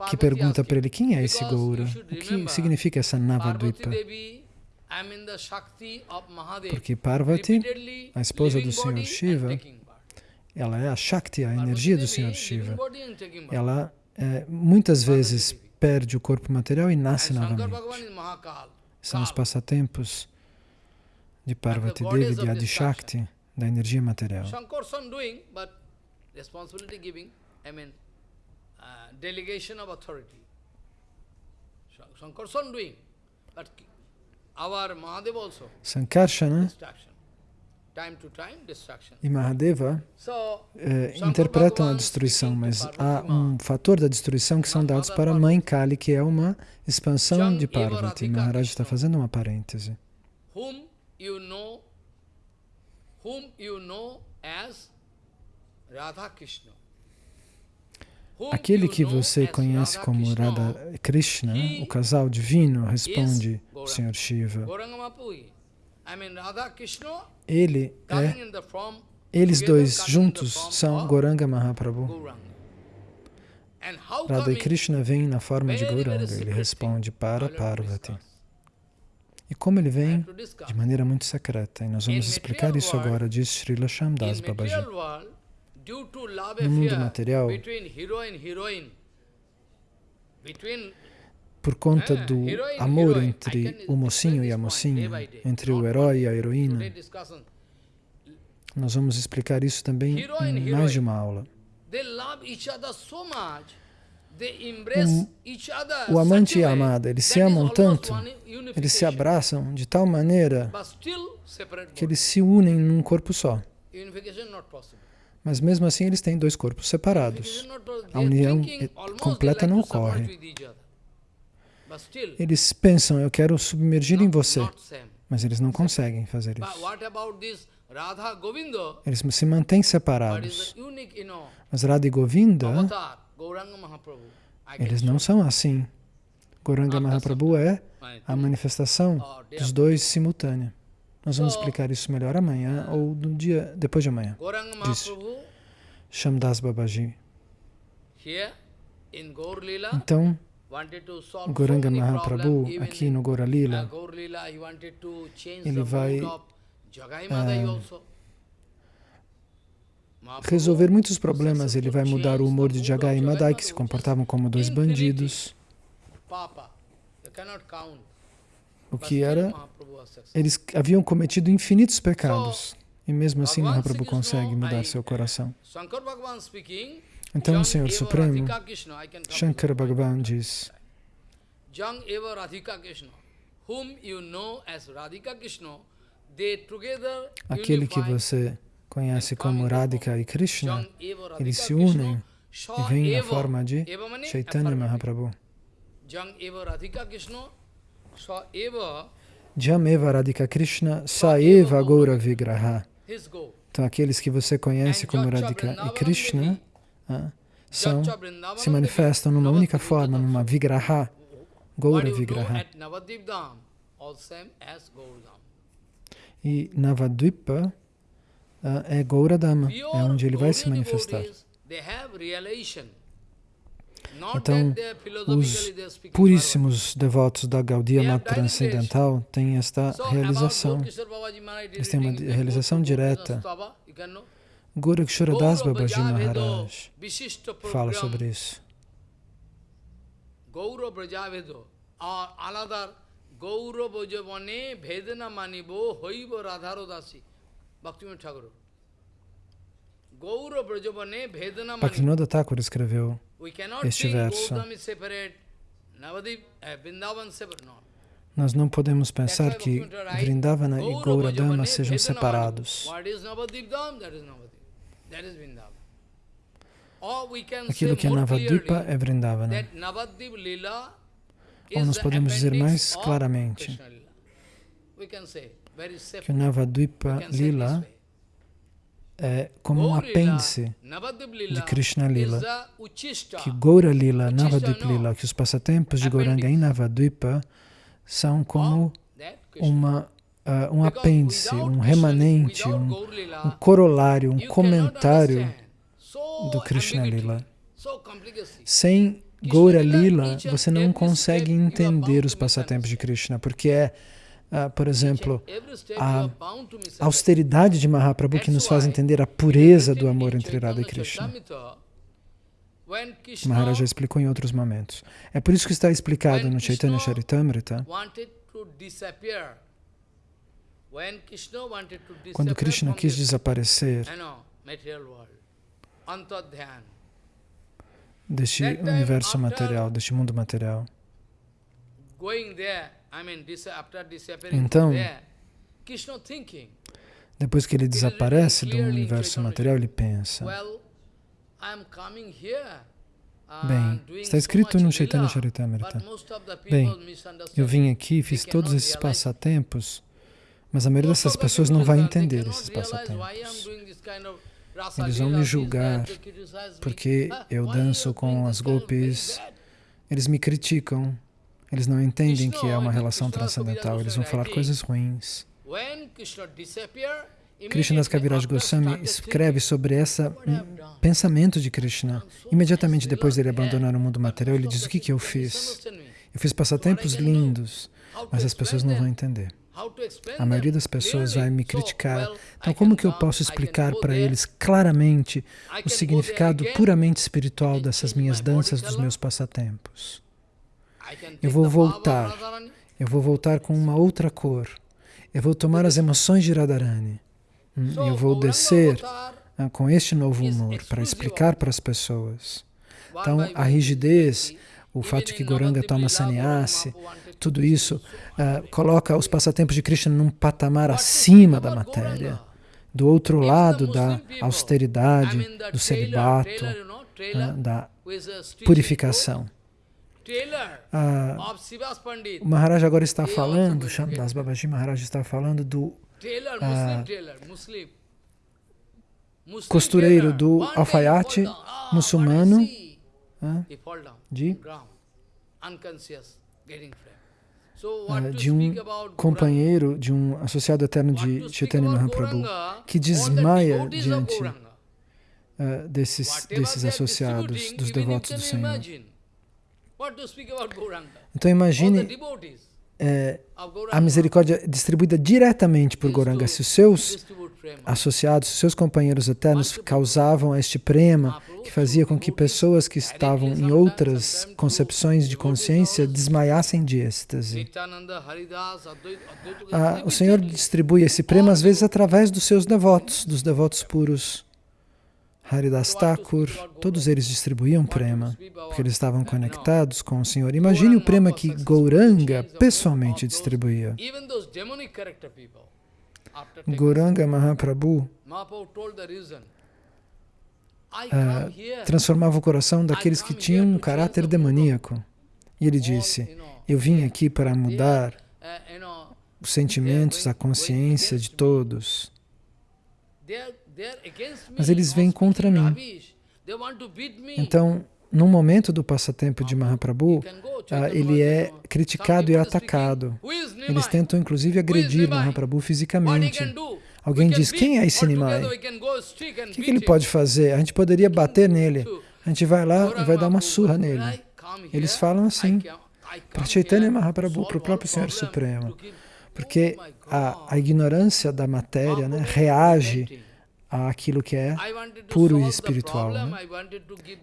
que pergunta para ele, quem é esse Goura? O que significa essa Navadvipa? Porque Parvati, a esposa do Senhor Shiva, ela é a Shakti, a energia do Senhor Shiva. Ela é, muitas vezes perde o corpo material e nasce novamente. São os passatempos de Parvati Devi, de Adishakti, da energia material. Sankarshana e Mahadeva eh, interpretam a destruição, mas há um fator da destruição que são dados para a mãe Kali, que é uma expansão de Parvati. Maharaj está fazendo uma parêntese. You know, whom you know as Radha Krishna. Aquele que você conhece como Radha Krishna, o casal divino, responde o Senhor Shiva. Ele é, eles dois juntos são Goranga Mahaprabhu. Radha e Krishna vêm na forma de Goranga. Ele responde para Parvati. E como ele vem? De maneira muito secreta. E nós vamos explicar isso agora, diz Srila Shamdas Babaji. No mundo material, por conta do amor entre o mocinho e a mocinha, entre o herói e a heroína. Nós vamos explicar isso também em mais de uma aula. O, o amante e a amada, eles se amam tanto, eles se abraçam de tal maneira que eles se unem num corpo só. Mas mesmo assim eles têm dois corpos separados. A união completa não ocorre. Eles pensam, eu quero submergir em você, mas eles não conseguem fazer isso. Eles se mantêm separados. Mas Radha e Govinda, eles não são assim. Goranga Mahaprabhu é a manifestação dos dois simultânea. Nós vamos explicar isso melhor amanhã ou no dia depois de amanhã. Disse Shamdas Babaji. Então, Goranga Mahaprabhu, aqui no Gora Lila, ele vai é, resolver muitos problemas. Ele vai mudar o humor de Jagai e Madai, que se comportavam como dois bandidos. O que era, eles haviam cometido infinitos pecados. E mesmo assim Mahaprabhu consegue mudar seu coração. Então o Senhor Supremo, Shankara Bhagavan diz, Jang eva Radhika Krishna, whom you know as Radhika Krishna, Aquele que você conhece como Radhika e Krishna, eles se unem e vêm na forma de Chaitanya Mahaprabhu. Jam eva Radhika Krishna Saeva Gaura Vigraha. Então, aqueles que você conhece como Radhika e Krishna ah, são, se manifestam numa única forma, numa Vigraha, Gaura Vigraha. E Navadvipa uh, é Gauradama, é onde ele vai se manifestar. Então, os puríssimos devotos da Gaudiya Mata Transcendental têm esta realização. Eles têm uma realização direta. Gorakshoradas Babaji Maharaj fala sobre isso. Gauro Bhaktivinoda Thakur escreveu este verso. Nós não podemos pensar que Vrindavana e Gauradama sejam separados. Aquilo que é Navadvipa é Vrindavana. Ou nós podemos dizer mais claramente que o Navadvipa Lila é como um apêndice de Krishna Lila, que Gaura Lila, Navadvipa Lila, que os passatempos de Gauranga em Navadvipa são como uma, uh, um apêndice, um remanente, um, um corolário, um comentário do Krishna Lila. Sem Gaura Lila, você não consegue entender os passatempos de Krishna, porque é, uh, por exemplo, a austeridade de Mahaprabhu que nos faz entender a pureza do amor entre Radha e Krishna. Maharaj já explicou em outros momentos. É por isso que está explicado no Chaitanya Charitamrita. Quando Krishna quis desaparecer deste universo material, deste mundo material. Então, depois que ele desaparece do universo material, ele pensa, Bem, está escrito no Chaitanya Charitamrita. Bem, eu vim aqui, fiz todos esses passatempos, mas a maioria dessas pessoas não vai entender esses passatempos. Eles vão me julgar porque eu danço com as golpes. Eles me criticam. Eles não entendem que é uma relação transcendental. Eles vão falar coisas ruins. Krishna Kaviraj Goswami escreve sobre esse pensamento de Krishna. Imediatamente depois dele abandonar o mundo material, ele diz, o que, que eu fiz? Eu fiz passatempos lindos, mas as pessoas não vão entender. A maioria das pessoas vai me criticar. Então, como que eu posso explicar para eles claramente o significado puramente espiritual dessas minhas danças, dos meus passatempos? Eu vou voltar. Eu vou voltar com uma outra cor. Eu vou tomar as emoções de Radharani. Hum, eu vou descer ah, com este novo humor para explicar para as pessoas. Então, a rigidez, o fato de que Goranga toma sannyasi, tudo isso uh, coloca os passatempos de Krishna num patamar acima da matéria, do outro lado da austeridade, do celibato, uh, da purificação. Uh, o Maharaj agora está falando, Shantas Babaji Maharaj está falando do costureiro do alfaiate muçulmano de? de um companheiro, de um associado eterno de Chaitanya Mahaprabhu, que desmaia diante desses, desses associados, dos devotos do Senhor. Então imagine é, a misericórdia distribuída diretamente por Goranga. Se os seus associados, os seus companheiros eternos causavam este prema que fazia com que pessoas que estavam em outras concepções de consciência desmaiassem de êxtase. Ah, o Senhor distribui esse prema às vezes através dos seus devotos, dos devotos puros. Haridas Thakur, todos eles distribuíam prema, porque eles estavam conectados com o Senhor. Imagine o prema que Gauranga pessoalmente distribuía. Gauranga Mahaprabhu uh, transformava o coração daqueles que tinham um caráter demoníaco. E ele disse, eu vim aqui para mudar os sentimentos, a consciência de todos. Mas eles vêm contra mim. Então, no momento do passatempo de Mahaprabhu, uh, ele é criticado e atacado. Eles tentam, inclusive, agredir Mahaprabhu fisicamente. Alguém diz, quem é esse Nimai? O que, que ele pode fazer? A gente poderia bater nele. A gente vai lá e vai dar uma surra nele. Eles falam assim, para Chaitanya Mahaprabhu, para o próprio Senhor Supremo. Porque a, a ignorância da matéria né, reage àquilo que é puro e espiritual. Né?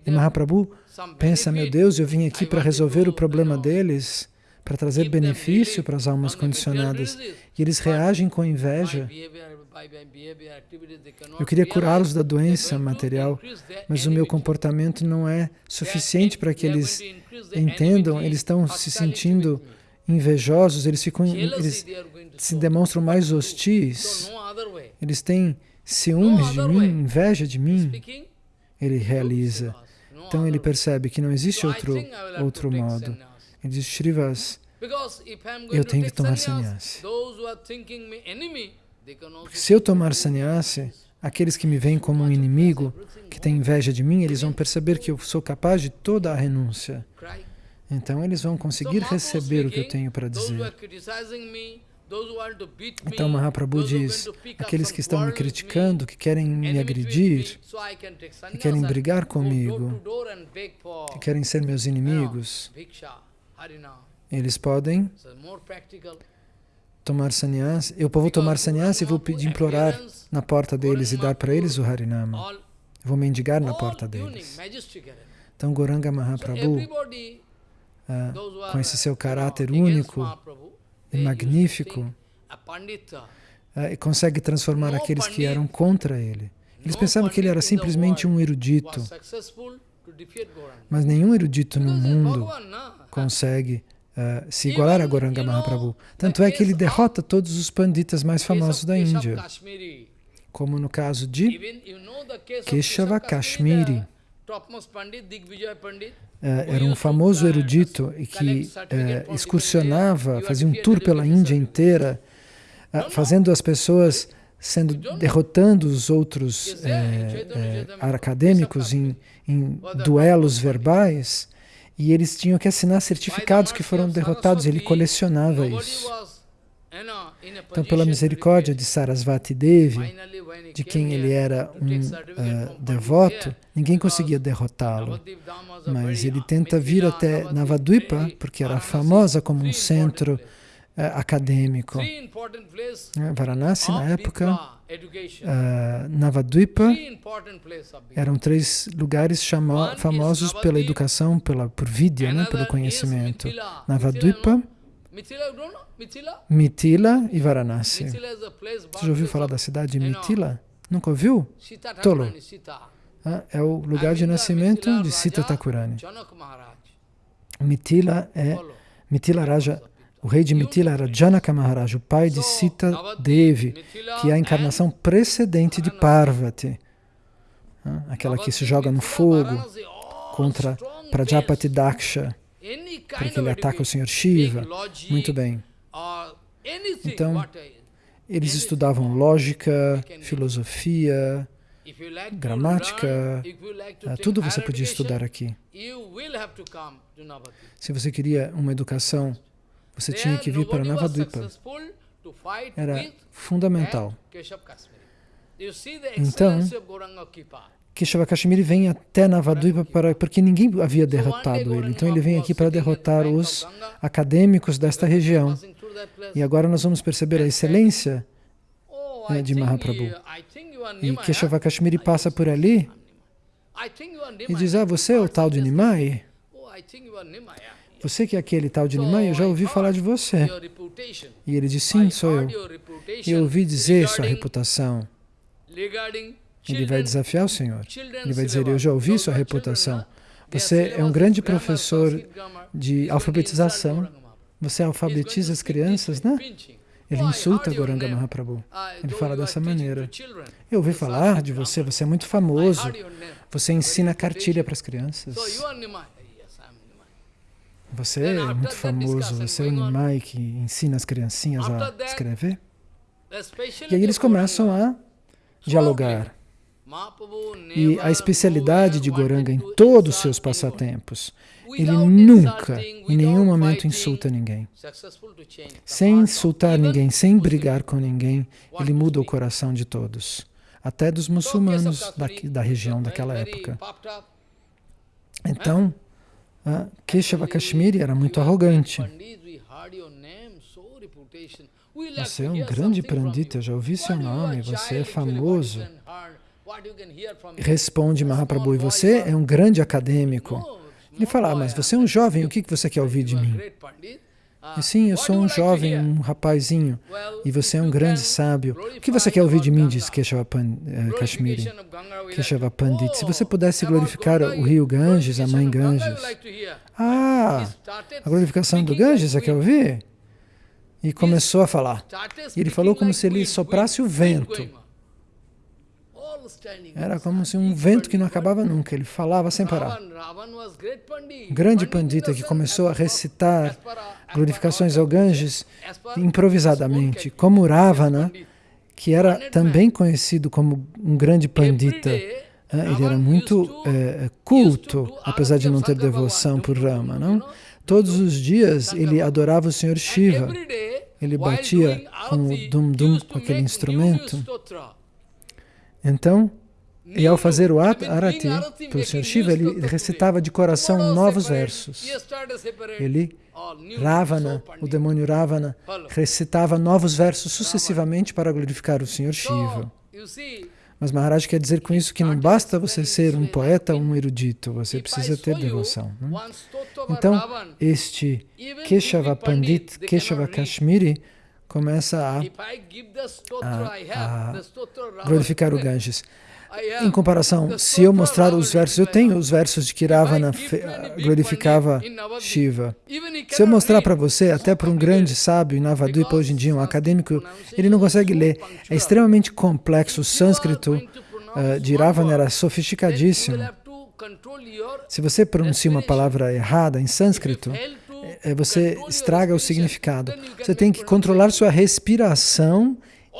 E Mahaprabhu pensa, meu Deus, eu vim aqui para resolver o problema deles, para trazer benefício para as almas condicionadas. E eles reagem com inveja. Eu queria curá-los da doença material, mas o meu comportamento não é suficiente para que eles entendam, eles estão se sentindo invejosos, eles, ficam, eles se demonstram mais hostis, eles têm ciúmes de mim, inveja de mim, ele realiza. Então ele percebe que não existe outro, outro modo. Ele diz, Shrivas, eu tenho que tomar sannyasi. Porque se eu tomar sannyasi, aqueles que me veem como um inimigo, que têm inveja de mim, eles vão perceber que eu sou capaz de toda a renúncia. Então eles vão conseguir receber o que eu tenho para dizer. Então Mahaprabhu diz, aqueles que estão me criticando, que querem me agredir, que querem brigar comigo, que querem ser meus inimigos, eles podem tomar sannyas. Eu vou tomar sannyas e vou pedir, implorar na porta deles e dar para eles o Harinama. Eu vou mendigar na porta deles. Então Goranga Mahaprabhu, ah, com esse seu caráter único, e magnífico, uh, consegue transformar aqueles que eram contra ele. Eles pensavam que ele era simplesmente um erudito, mas nenhum erudito no mundo consegue uh, se igualar a Goranga Mahaprabhu. Tanto é que ele derrota todos os panditas mais famosos da Índia, como no caso de Keshava Kashmiri. É, era um famoso erudito e que é, excursionava, fazia um tour pela Índia inteira, é, fazendo as pessoas sendo derrotando os outros é, acadêmicos em, em duelos verbais e eles tinham que assinar certificados que foram derrotados. Ele colecionava isso. Então, pela misericórdia de Sarasvati Devi, de quem ele era um uh, devoto, ninguém conseguia derrotá-lo. Mas ele. tenta vir até Navadvipa, porque era famosa como um centro é, acadêmico. Varanasi, na época, uh, Navadvipa, eram três lugares famosos pela educação, pela, por vidya, né, pelo conhecimento. Navadvipa, Mitila e Varanasi. Você já ouviu falar da cidade de Mitila? Nunca ouviu? Tolo. Ah, é o lugar de nascimento de Sita Thakurani. Mitila é Mitila Raja, o rei de Mitila era Janaka Maharaj, o pai de Sita Devi, que é a encarnação precedente de Parvati, ah, aquela que se joga no fogo contra Prajapati Daksha, porque ele ataca o Senhor Shiva. Muito bem. Então, eles estudavam lógica, filosofia, gramática, ah, tudo você podia estudar aqui. Se você queria uma educação, você tinha que vir para Navadvipa. Era fundamental. Então, Keshava Kashmiri vem até Navadvipa para, porque ninguém havia derrotado ele. Então ele vem aqui para derrotar os acadêmicos desta região. E agora nós vamos perceber a excelência né, de Mahaprabhu. E Keshava Kashmiri passa por ali e diz, ah, você é o tal de Nimai? Você que é aquele tal de Nimai, eu já ouvi falar de você. E ele diz, sim, sou eu. E eu ouvi dizer sua reputação. Ele vai desafiar o Senhor. Ele vai dizer, eu já ouvi sua reputação. Você é um grande professor de alfabetização. Você alfabetiza as crianças, né? Ele insulta Goranga Mahaprabhu. Ele fala dessa maneira. Eu ouvi falar de você, você é muito famoso. Você ensina cartilha para as crianças. Você é muito famoso, você é o Nimai que ensina as criancinhas a escrever. E aí eles começam a dialogar. E a especialidade de Goranga em todos os seus passatempos, ele nunca, em nenhum momento, insulta ninguém. Sem insultar ninguém, sem brigar com ninguém, ele muda o coração de todos, até dos muçulmanos da, da região daquela época. Então, Keshava Kashmiri era muito arrogante. Você é um grande Pandita, eu já ouvi seu nome, você é famoso. Responde Mahaprabhu, e você é um grande acadêmico. Ele fala, ah, mas você é um jovem, o que você quer ouvir de mim? E sim, eu sou um jovem, um rapazinho, e você é um grande sábio. O que você quer ouvir de mim, diz Keshava uh, Kashmiri, Keshava Pandit? Se você pudesse glorificar o rio Ganges, a mãe Ganges. Ah, a glorificação do Ganges, você quer ouvir? E começou a falar. E ele falou como se ele soprasse o vento. Era como se um vento que não acabava nunca, ele falava sem parar. Grande pandita que começou a recitar glorificações ao Ganges improvisadamente, como Ravana, que era também conhecido como um grande pandita. Ele era muito é, culto, apesar de não ter devoção por Rama. Não? Todos os dias ele adorava o Senhor Shiva. Ele batia com o dum-dum, com aquele instrumento. Então, e ao fazer o arati pelo Sr. Shiva, ele recitava de coração novos versos. Ele, Ravana, o demônio Ravana, recitava novos versos sucessivamente para glorificar o Sr. Shiva. Mas Maharaj quer dizer com isso que não basta você ser um poeta ou um erudito, você precisa ter devoção. Não? Então, este Keshava Pandit, Keshava Kashmiri, começa a, a, a glorificar o Ganges. Em comparação, se eu mostrar os versos, eu tenho os versos de que Ravana glorificava Shiva. Se eu mostrar para você, até para um grande sábio em Navadvipa hoje em dia, um acadêmico, ele não consegue ler. É extremamente complexo. O sânscrito uh, de Ravana era sofisticadíssimo. Se você pronuncia uma palavra errada em sânscrito, você estraga o significado. Você tem que controlar sua respiração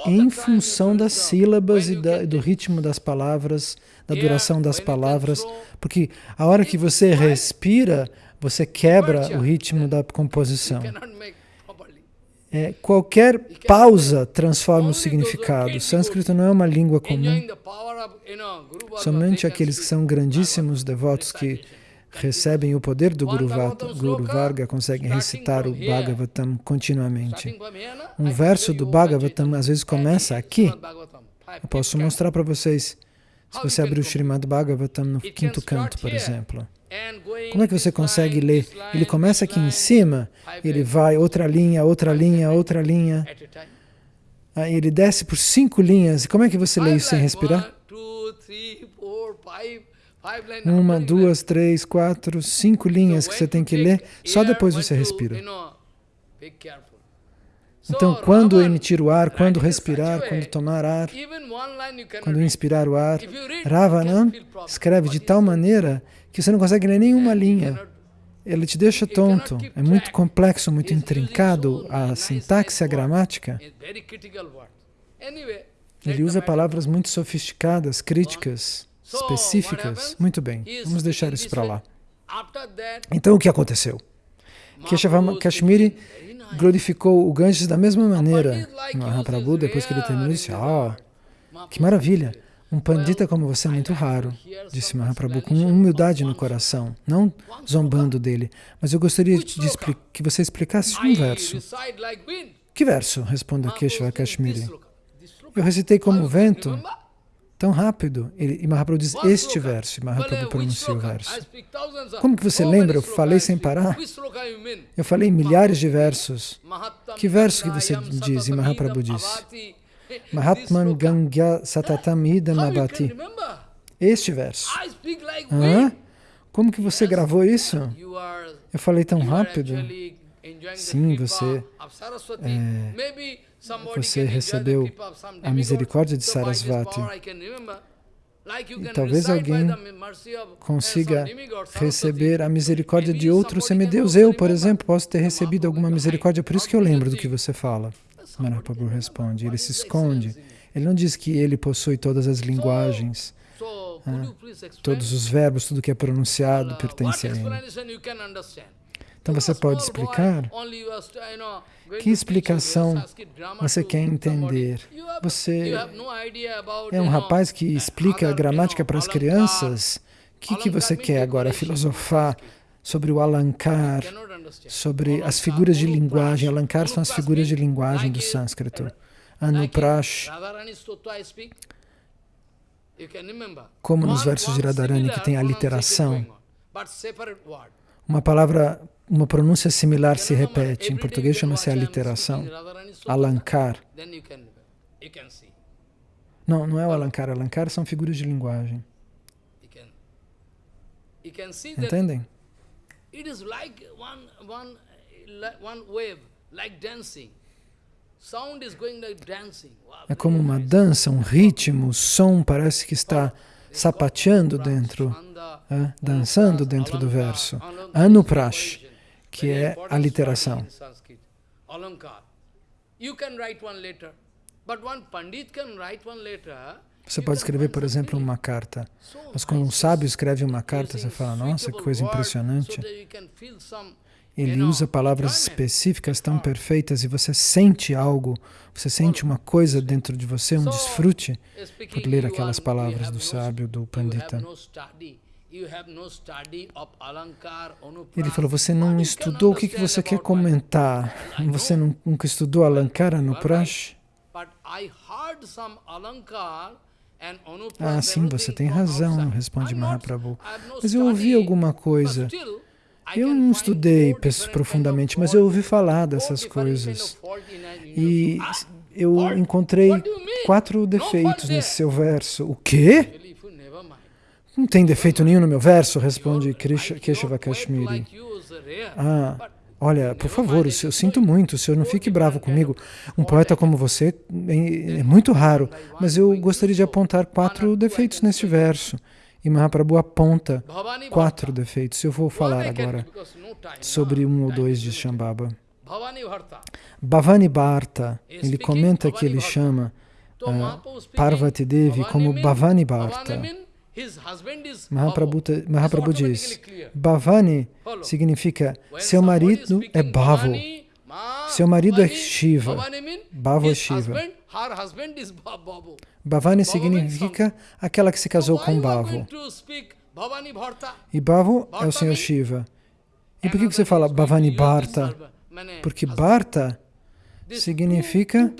em função das sílabas e da, do ritmo das palavras, da duração das palavras, porque a hora que você respira, você quebra o ritmo da composição. É, qualquer pausa transforma o significado. O sânscrito não é uma língua comum. Somente aqueles que são grandíssimos devotos que recebem o poder do Guru, Vata, Guru Varga conseguem recitar o Bhagavatam continuamente. Um verso do Bhagavatam às vezes começa aqui. Eu posso mostrar para vocês. Se você abrir o Srimad Bhagavatam no quinto canto, por exemplo. Como é que você consegue ler? Ele começa aqui em cima, ele vai outra linha, outra linha, outra linha. Aí ele desce por cinco linhas. Como é que você lê isso sem respirar? Uma, duas, três, quatro, cinco linhas que você tem que ler, só depois você respira. Então, quando emitir o ar, quando respirar, quando tomar ar, quando inspirar o ar, Ravana escreve de tal maneira que você não consegue ler nenhuma linha. Ele te deixa tonto. É muito complexo, muito intrincado a sintaxe, a gramática. Ele usa palavras muito sofisticadas, críticas, específicas. Muito bem, vamos deixar isso para lá. Então, o que aconteceu? Kashmiri glorificou o Ganges da mesma maneira. Mahaprabhu, depois que ele terminou, disse, ah, oh, que maravilha, um pandita como você é muito raro, disse Mahaprabhu, com humildade no coração, não zombando dele. Mas eu gostaria de que você explicasse um verso. Que verso? Responde Keshava Kashmiri. Eu recitei como vento, tão rápido. e Mahaprabhu diz este verso, e Mahaprabhu pronuncia o verso. Como que você lembra? Eu falei sem parar. Eu falei milhares de versos. Que verso que você diz? E Mahaprabhu diz. Mahatman Gangya Satatam Idam Abati. Este verso. Hã? Como que você gravou isso? Eu falei tão rápido. Sim, você, é, você recebeu a misericórdia de Sarasvati. E talvez alguém consiga receber a misericórdia de outro semideus. Eu, por exemplo, posso ter recebido alguma misericórdia, por isso que eu lembro do que você fala. Mahaprabhu responde, ele se esconde. Ele não diz que ele possui todas as linguagens, ah, todos os verbos, tudo que é pronunciado pertence a ele. Então você pode explicar? Que explicação você quer entender? Você é um rapaz que explica a gramática para as crianças? O que, que você quer agora? Filosofar sobre o alankar, sobre as figuras de linguagem. Alankar são as figuras de linguagem do sânscrito. Anuprash, como nos versos de Radharani que tem a literação. Uma palavra, uma pronúncia similar se repete. Em português chama-se aliteração. Alankar. Não, não é o alankar. Alankar são figuras de linguagem. Entendem? It is like one, one, one wave, like dancing. Sound is going like dancing. É como uma dança, um ritmo, o som parece que está sapateando dentro, é, dançando dentro do verso. Anuprash, que é a literação. Você pode escrever, por exemplo, uma carta. Mas quando um sábio escreve uma carta, você fala, nossa, que coisa impressionante. Ele usa palavras específicas tão perfeitas e você sente algo, você sente uma coisa dentro de você, um desfrute por ler aquelas palavras do sábio, do pandita. Ele falou, você não estudou, o que, que você quer comentar? Você nunca estudou Alankara no Prash? Ah, sim, você tem razão, responde Mahaprabhu. Mas eu ouvi alguma coisa. Eu não estudei profundamente, mas eu ouvi falar dessas coisas. E eu encontrei quatro defeitos nesse seu verso. O quê? Não tem defeito nenhum no meu verso, responde Keshava Kashmiri. Ah, Olha, por favor, eu sinto muito, o senhor não fique bravo comigo. Um poeta como você é, muito raro, mas eu gostaria de apontar quatro defeitos neste verso. E Mahaprabhu aponta quatro defeitos. Eu vou falar agora sobre um ou dois de Shambhava. Bhavani Bharta, ele comenta que ele chama uh, Parvati Devi como Bhavani Bharta. Mahaprabhu, Mahaprabhu diz, Bhavani significa seu marido é Bhavo, seu marido é Shiva, Bhavo é Shiva. Bhavani significa aquela que se casou com Bhavo. E Bhavo é o Senhor Shiva. E por que você fala Bhavani Bharta? Porque Bharta significa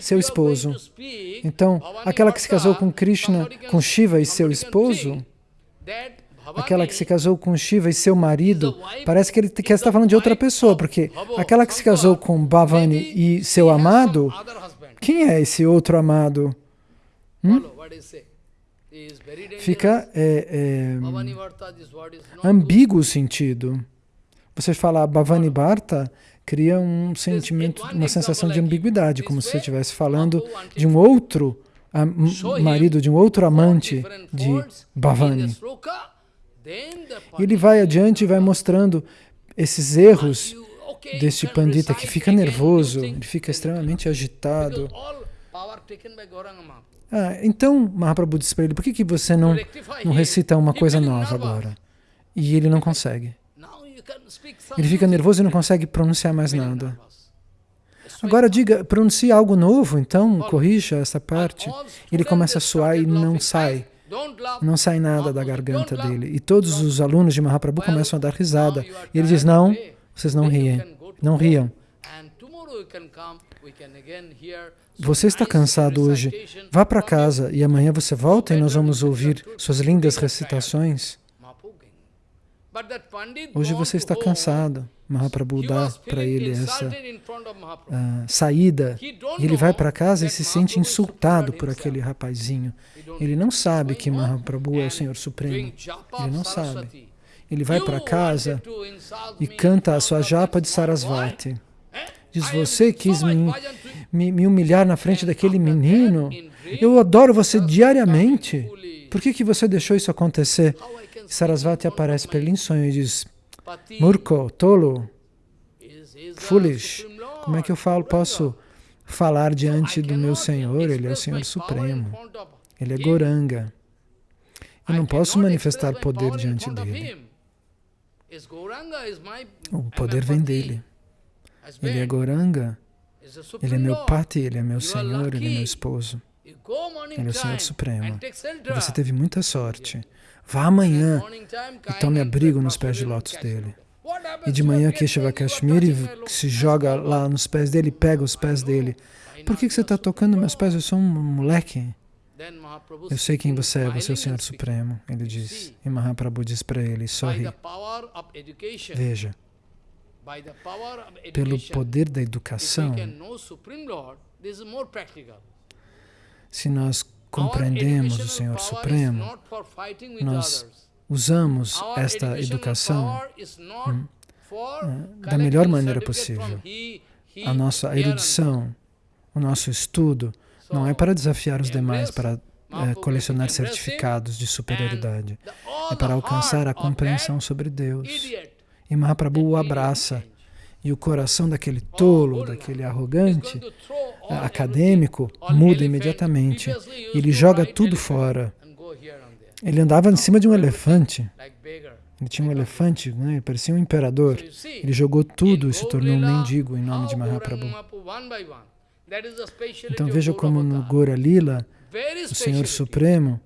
seu esposo. Então, aquela que se casou com Krishna, com Shiva e seu esposo, aquela que se casou com Shiva e seu marido, parece que ele quer estar falando de outra pessoa, porque aquela que se casou com Bhavani e seu amado, quem é esse outro amado? Hum? Fica é, é, ambíguo o sentido. Você fala Bhavani Bharta, cria um sentimento, uma sensação de ambiguidade, como se você estivesse falando de um outro marido, de um outro amante de Bhavani. E ele vai adiante e vai mostrando esses erros deste pandita que fica nervoso, ele fica extremamente agitado. Ah, então, Mahaprabhu disse para ele, por que, que você não, não recita uma coisa nova agora? E ele não consegue. Ele fica nervoso e não consegue pronunciar mais nada. Agora diga, pronuncie algo novo, então corrija essa parte. Ele começa a suar e não sai. Não sai nada da garganta dele. E todos os alunos de Mahaprabhu começam a dar risada. E ele diz, não, vocês não riem, não riam. Você está cansado hoje, vá para casa e amanhã você volta e nós vamos ouvir suas lindas recitações. Hoje você está cansado. Mahaprabhu dá para ele essa uh, saída. Ele vai para casa e se sente insultado por aquele rapazinho. Ele não sabe que Mahaprabhu é o Senhor Supremo. Ele não sabe. Ele vai para casa e canta a sua japa de Sarasvati. Diz, você quis me, me, me humilhar na frente daquele menino. Eu adoro você diariamente. Por que, que você deixou isso acontecer? Sarasvati aparece para ele em sonho e diz, Murko, tolo, foolish, como é que eu falo, posso falar diante do meu Senhor? Ele é o Senhor Supremo. Ele é Goranga. Eu não posso manifestar poder diante dele. O poder vem dele. Ele é Goranga. Ele é meu pati, ele é meu Senhor, ele é meu esposo. Ele é o Senhor Supremo. Você teve muita sorte. Vá amanhã e tome abrigo nos pés de lótus dele. E de manhã Keshava Kashmiri se joga lá nos pés dele, pega os pés dele. Por que, que você está tocando meus pés? Eu sou um moleque. Eu sei quem você é, você é o Senhor Supremo, ele diz. E Mahaprabhu diz para ele, sorri. Veja, pelo poder da educação, se nós compreendemos o Senhor Supremo, nós usamos esta educação hum, hum, da melhor maneira possível. A nossa erudição, o nosso estudo, não é para desafiar os demais, para é, colecionar certificados de superioridade. É para alcançar a compreensão sobre Deus. E Mahaprabhu o abraça. E o coração daquele tolo, daquele arrogante, acadêmico, muda imediatamente. Ele joga tudo fora. Ele andava em cima de um elefante. Ele tinha um elefante, né? parecia um imperador. Ele jogou tudo e se tornou um mendigo em nome de Mahaprabhu. Então veja como no Gora Lila, o Senhor Supremo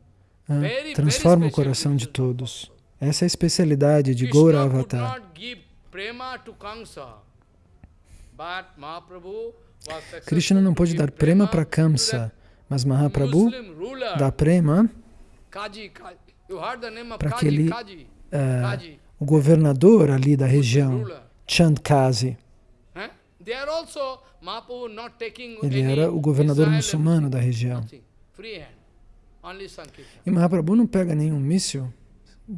ah, transforma o coração de todos. Essa é a especialidade de Gora Avatar. Krishna não pôde dar prema para Kamsa, mas Mahaprabhu dá prema para aquele uh, o governador ali da região, Chandkazi. Ele era o governador muçulmano da região. E Mahaprabhu não pega nenhum míssil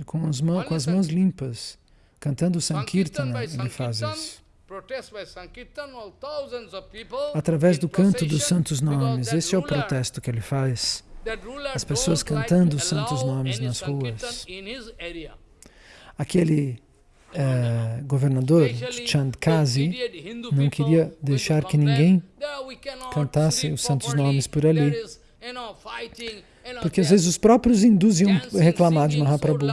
com as, mãos, com as mãos limpas, cantando Sankirtana, ele faz isso. Através do canto dos santos nomes, esse é o protesto que ele faz. As pessoas cantando os santos nomes nas ruas. Aquele uh, governador, Chandkazi, não queria deixar que ninguém cantasse os santos nomes por ali. Porque às vezes os próprios hindus iam reclamar de Mahaprabhu.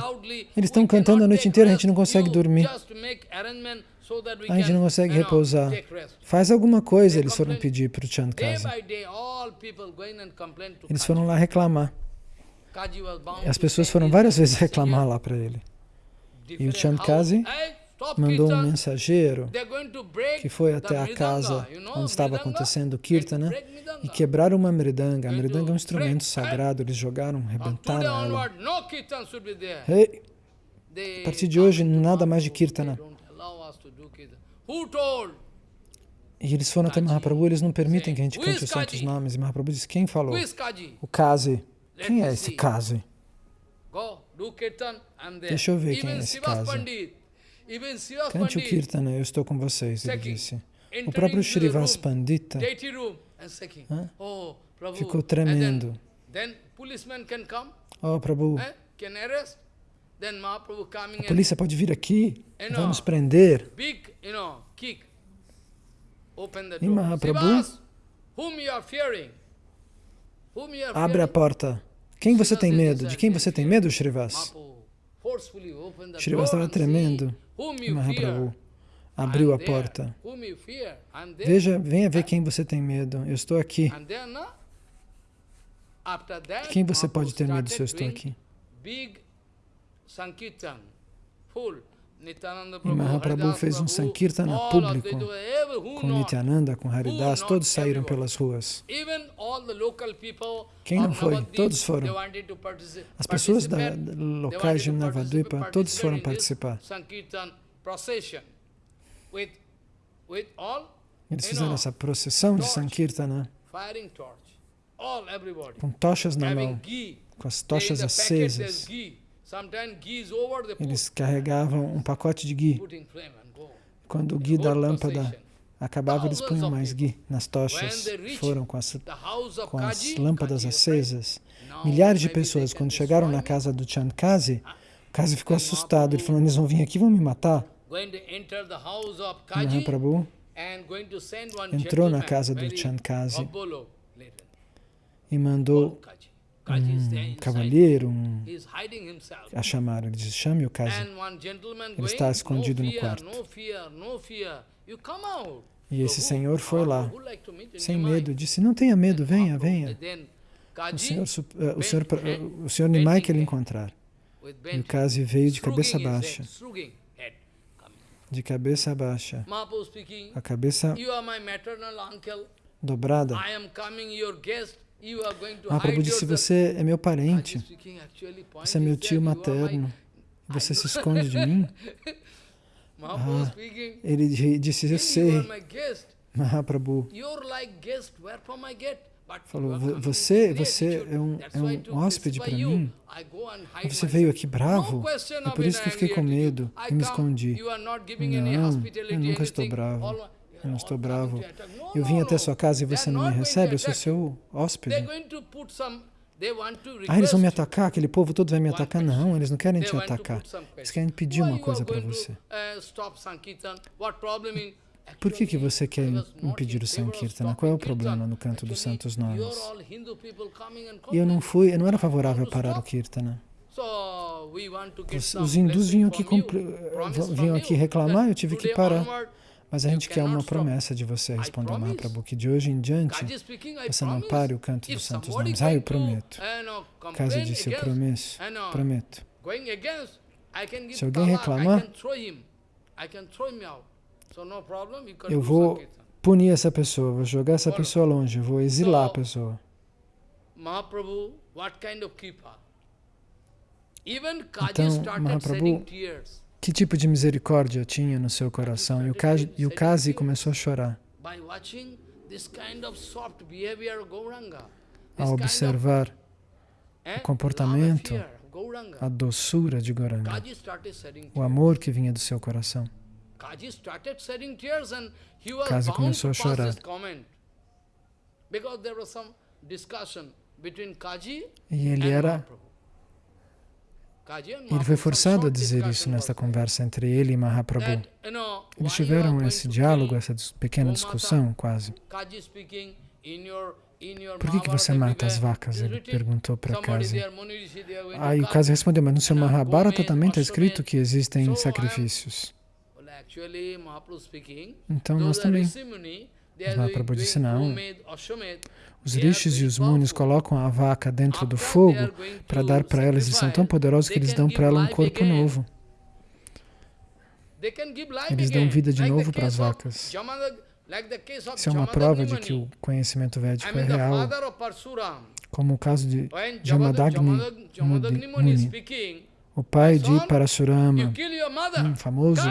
Eles estão cantando a noite inteira, a gente não consegue dormir. A gente não consegue repousar. Faz alguma coisa, eles foram pedir para o Chandkazi. Eles foram lá reclamar. As pessoas foram várias vezes reclamar lá para ele. E o. Hey, stop mandou um mensageiro que foi até a casa onde estava acontecendo o Kirtana mridanga. e quebraram uma mridanga. A mridanga é um instrumento sagrado, eles jogaram, rebentaram ela. They a partir de hoje, nada mais de Kirtana. E eles foram até Mahaprabhu, eles não permitem que a gente cante os santos nomes. E Mahaprabhu disse, quem falou? O Kazi. Let Quem é esse. Kazi? Deixa eu ver quem é esse Srivas Kazi. Srivas Cante o Kirtana, eu estou com vocês, ele disse. O próprio room, Pandita. Ficou tremendo. Oh, Prabhu, a polícia pode vir aqui, vai nos prender. E. Mahaprabhu? Abre a porta. Quem você tem medo? De quem você tem medo, Shrivas? Door estava tremendo. Mahaprabhu abriu a porta. Veja, venha ver quem você tem medo. Eu estou aqui. Uh, De quem você pode ter medo se eu estou aqui? E Prabhu, Mahaprabhu fez um Sankirtana público com? Nityananda, com Haridas, todos saíram pelas ruas. Quem não foi? Todos foram. As pessoas da, da- locais de Navadvipa, todos foram participar. Eles fizeram essa procissão de. Sankirtana com tochas na mão, com as tochas acesas. Eles carregavam um pacote de ghee. go. Quando o ghee da lâmpada acabava, eles punham mais ghee nas tochas. Foram com as, com as lâmpadas acesas. Milhares de pessoas, quando chegaram na casa do Chandkazi, o Kazi ficou assustado. Ele falou: Eles vão vir aqui e vão me matar. Mahaprabhu one entrou na casa do Chandkazi e mandou um inside. cavalheiro um, a chamar. Ele disse: Chame o gentleman Ele está escondido no quarto. E esse senhor foi lá, sem medo, disse: Não tenha medo, venha, venha. O senhor, eh, o senhor, o senhor Nimai quer lhe encontrar. E o Kazi veio de cabeça baixa. De cabeça baixa. A cabeça dobrada. Hide disse: yourself. Você é meu parente. Você é meu tio materno. Você se esconde de mim? Ah, Ele di- disse: Eu sei. Mahaprabhu falou: you are "Vo- coming Você, você é um, é um hóspede para mim. Hide Você veio aqui bravo. É por isso que eu fiquei com medo e me escondi. Não, eu nunca estou bravo. Eu não estou bravo. Eu vim até sua casa e você não me recebe. Eu sou seu hóspede. Ah, eles vão me atacar? Aquele povo todo vai me atacar? Não, eles não querem te atacar. Eles querem pedir uma coisa para você. in- Por que, que você quer impedir o Sankirtana? Qual é o problema no canto dos santos nomes? E eu não fui, eu não era favorável a parar o. Kirtana. Os, os hindus vinham aqui, vinham aqui reclamar, eu tive que parar. Mas a gente quer uma promessa de você, respondeu. Mahaprabhu, que de hoje em diante Kaji você não pare o canto dos santos nomes. Ah, eu prometo. uh, Kazi complain disse, eu against, prometo, uh, Se alguém reclamar, Eu vou punir essa pessoa, vou jogar essa pessoa longe, vou exilar a So- pessoa. Mahaprabhu, what kind of kripa? Even Kaji Então, Mahaprabhu Que tipo de misericórdia tinha no seu coração? E o Kazi, e o Kazi começou a chorar ao observar eh, o comportamento, of Gauranga. a doçura de Goranga, Kaji o amor que vinha do seu coração. Kaji Kazi começou a chorar. Kaji E ele era. Kaji ele foi forçado a dizer isso nesta conversa entre ele e Mahaprabhu. Eles tiveram esse diálogo, essa pequena discussão, quase. Por que, que você mata as vacas? Ele perguntou para Kazi. Aí o. Kazi respondeu, mas no seu Mahabharata também está escrito que existem sacrifícios. Então nós também. Mas Mahaprabhu disse não. Os rishis e os munis colocam a vaca dentro do fogo para dar para elas. Eles são tão poderosos que eles dão para ela um corpo novo. Eles dão vida de novo para as vacas. Isso é uma prova de que o conhecimento védico é real, como o caso de Jamadagni Muni, o pai de Parasurama, um famoso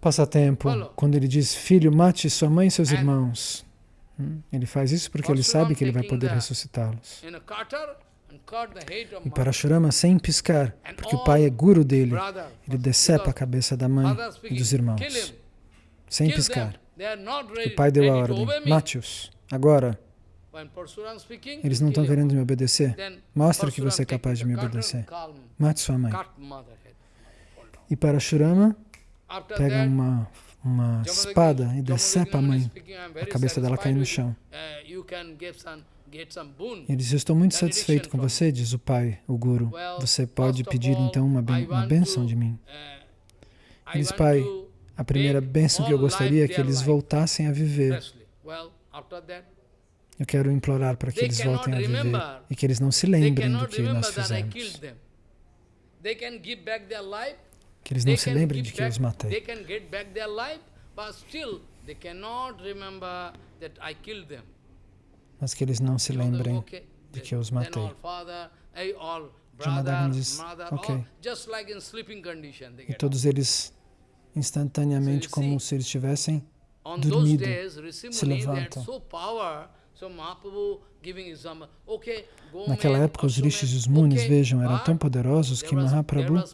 passatempo, quando ele diz, filho, mate sua mãe e seus irmãos. Ele faz isso porque ele sabe que ele vai poder ressuscitá-los. E Parashurama, sem piscar, porque o pai é guru dele, ele decepa a cabeça da mãe e dos irmãos, sem piscar. O pai deu a ordem, mate-os, agora. Eles não estão querendo me obedecer. Mostre que você é capaz de me obedecer. Mate sua mãe. E Parashurama pega uma, uma espada e decepa a mãe. A cabeça dela cai no chão. Ele diz, eu estou muito satisfeito com você, diz o pai, o guru. Você pode pedir então uma, ben uma bênção de mim. Ele diz, pai, a primeira bênção que eu gostaria é que eles voltassem a viver. Eu quero implorar para que eles voltem a viver e que eles não se lembrem do que nós fizemos. Que eles não se lembrem de que eu os matei. Mas que eles não se lembrem de que eu os matei. Jamadagni diz, ok. E todos eles instantaneamente, como se eles tivessem dormido, se levantam. Naquela época, os rishis e os munis, vejam, eram tão poderosos que Mahaprabhu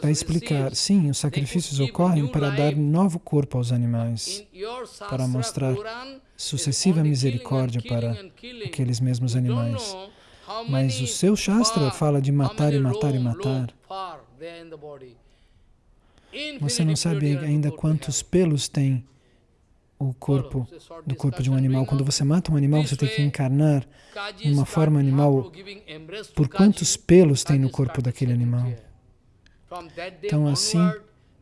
vai explicar, sim, os sacrifícios ocorrem para dar novo corpo aos animais, para mostrar sucessiva misericórdia para aqueles mesmos animais. Mas o seu Shastra fala de matar e matar e matar. Você não sabe ainda quantos pelos tem o corpo do corpo de um animal. Quando você mata um animal, você tem que encarnar uma forma animal por quantos pelos tem no corpo daquele animal. Então, assim,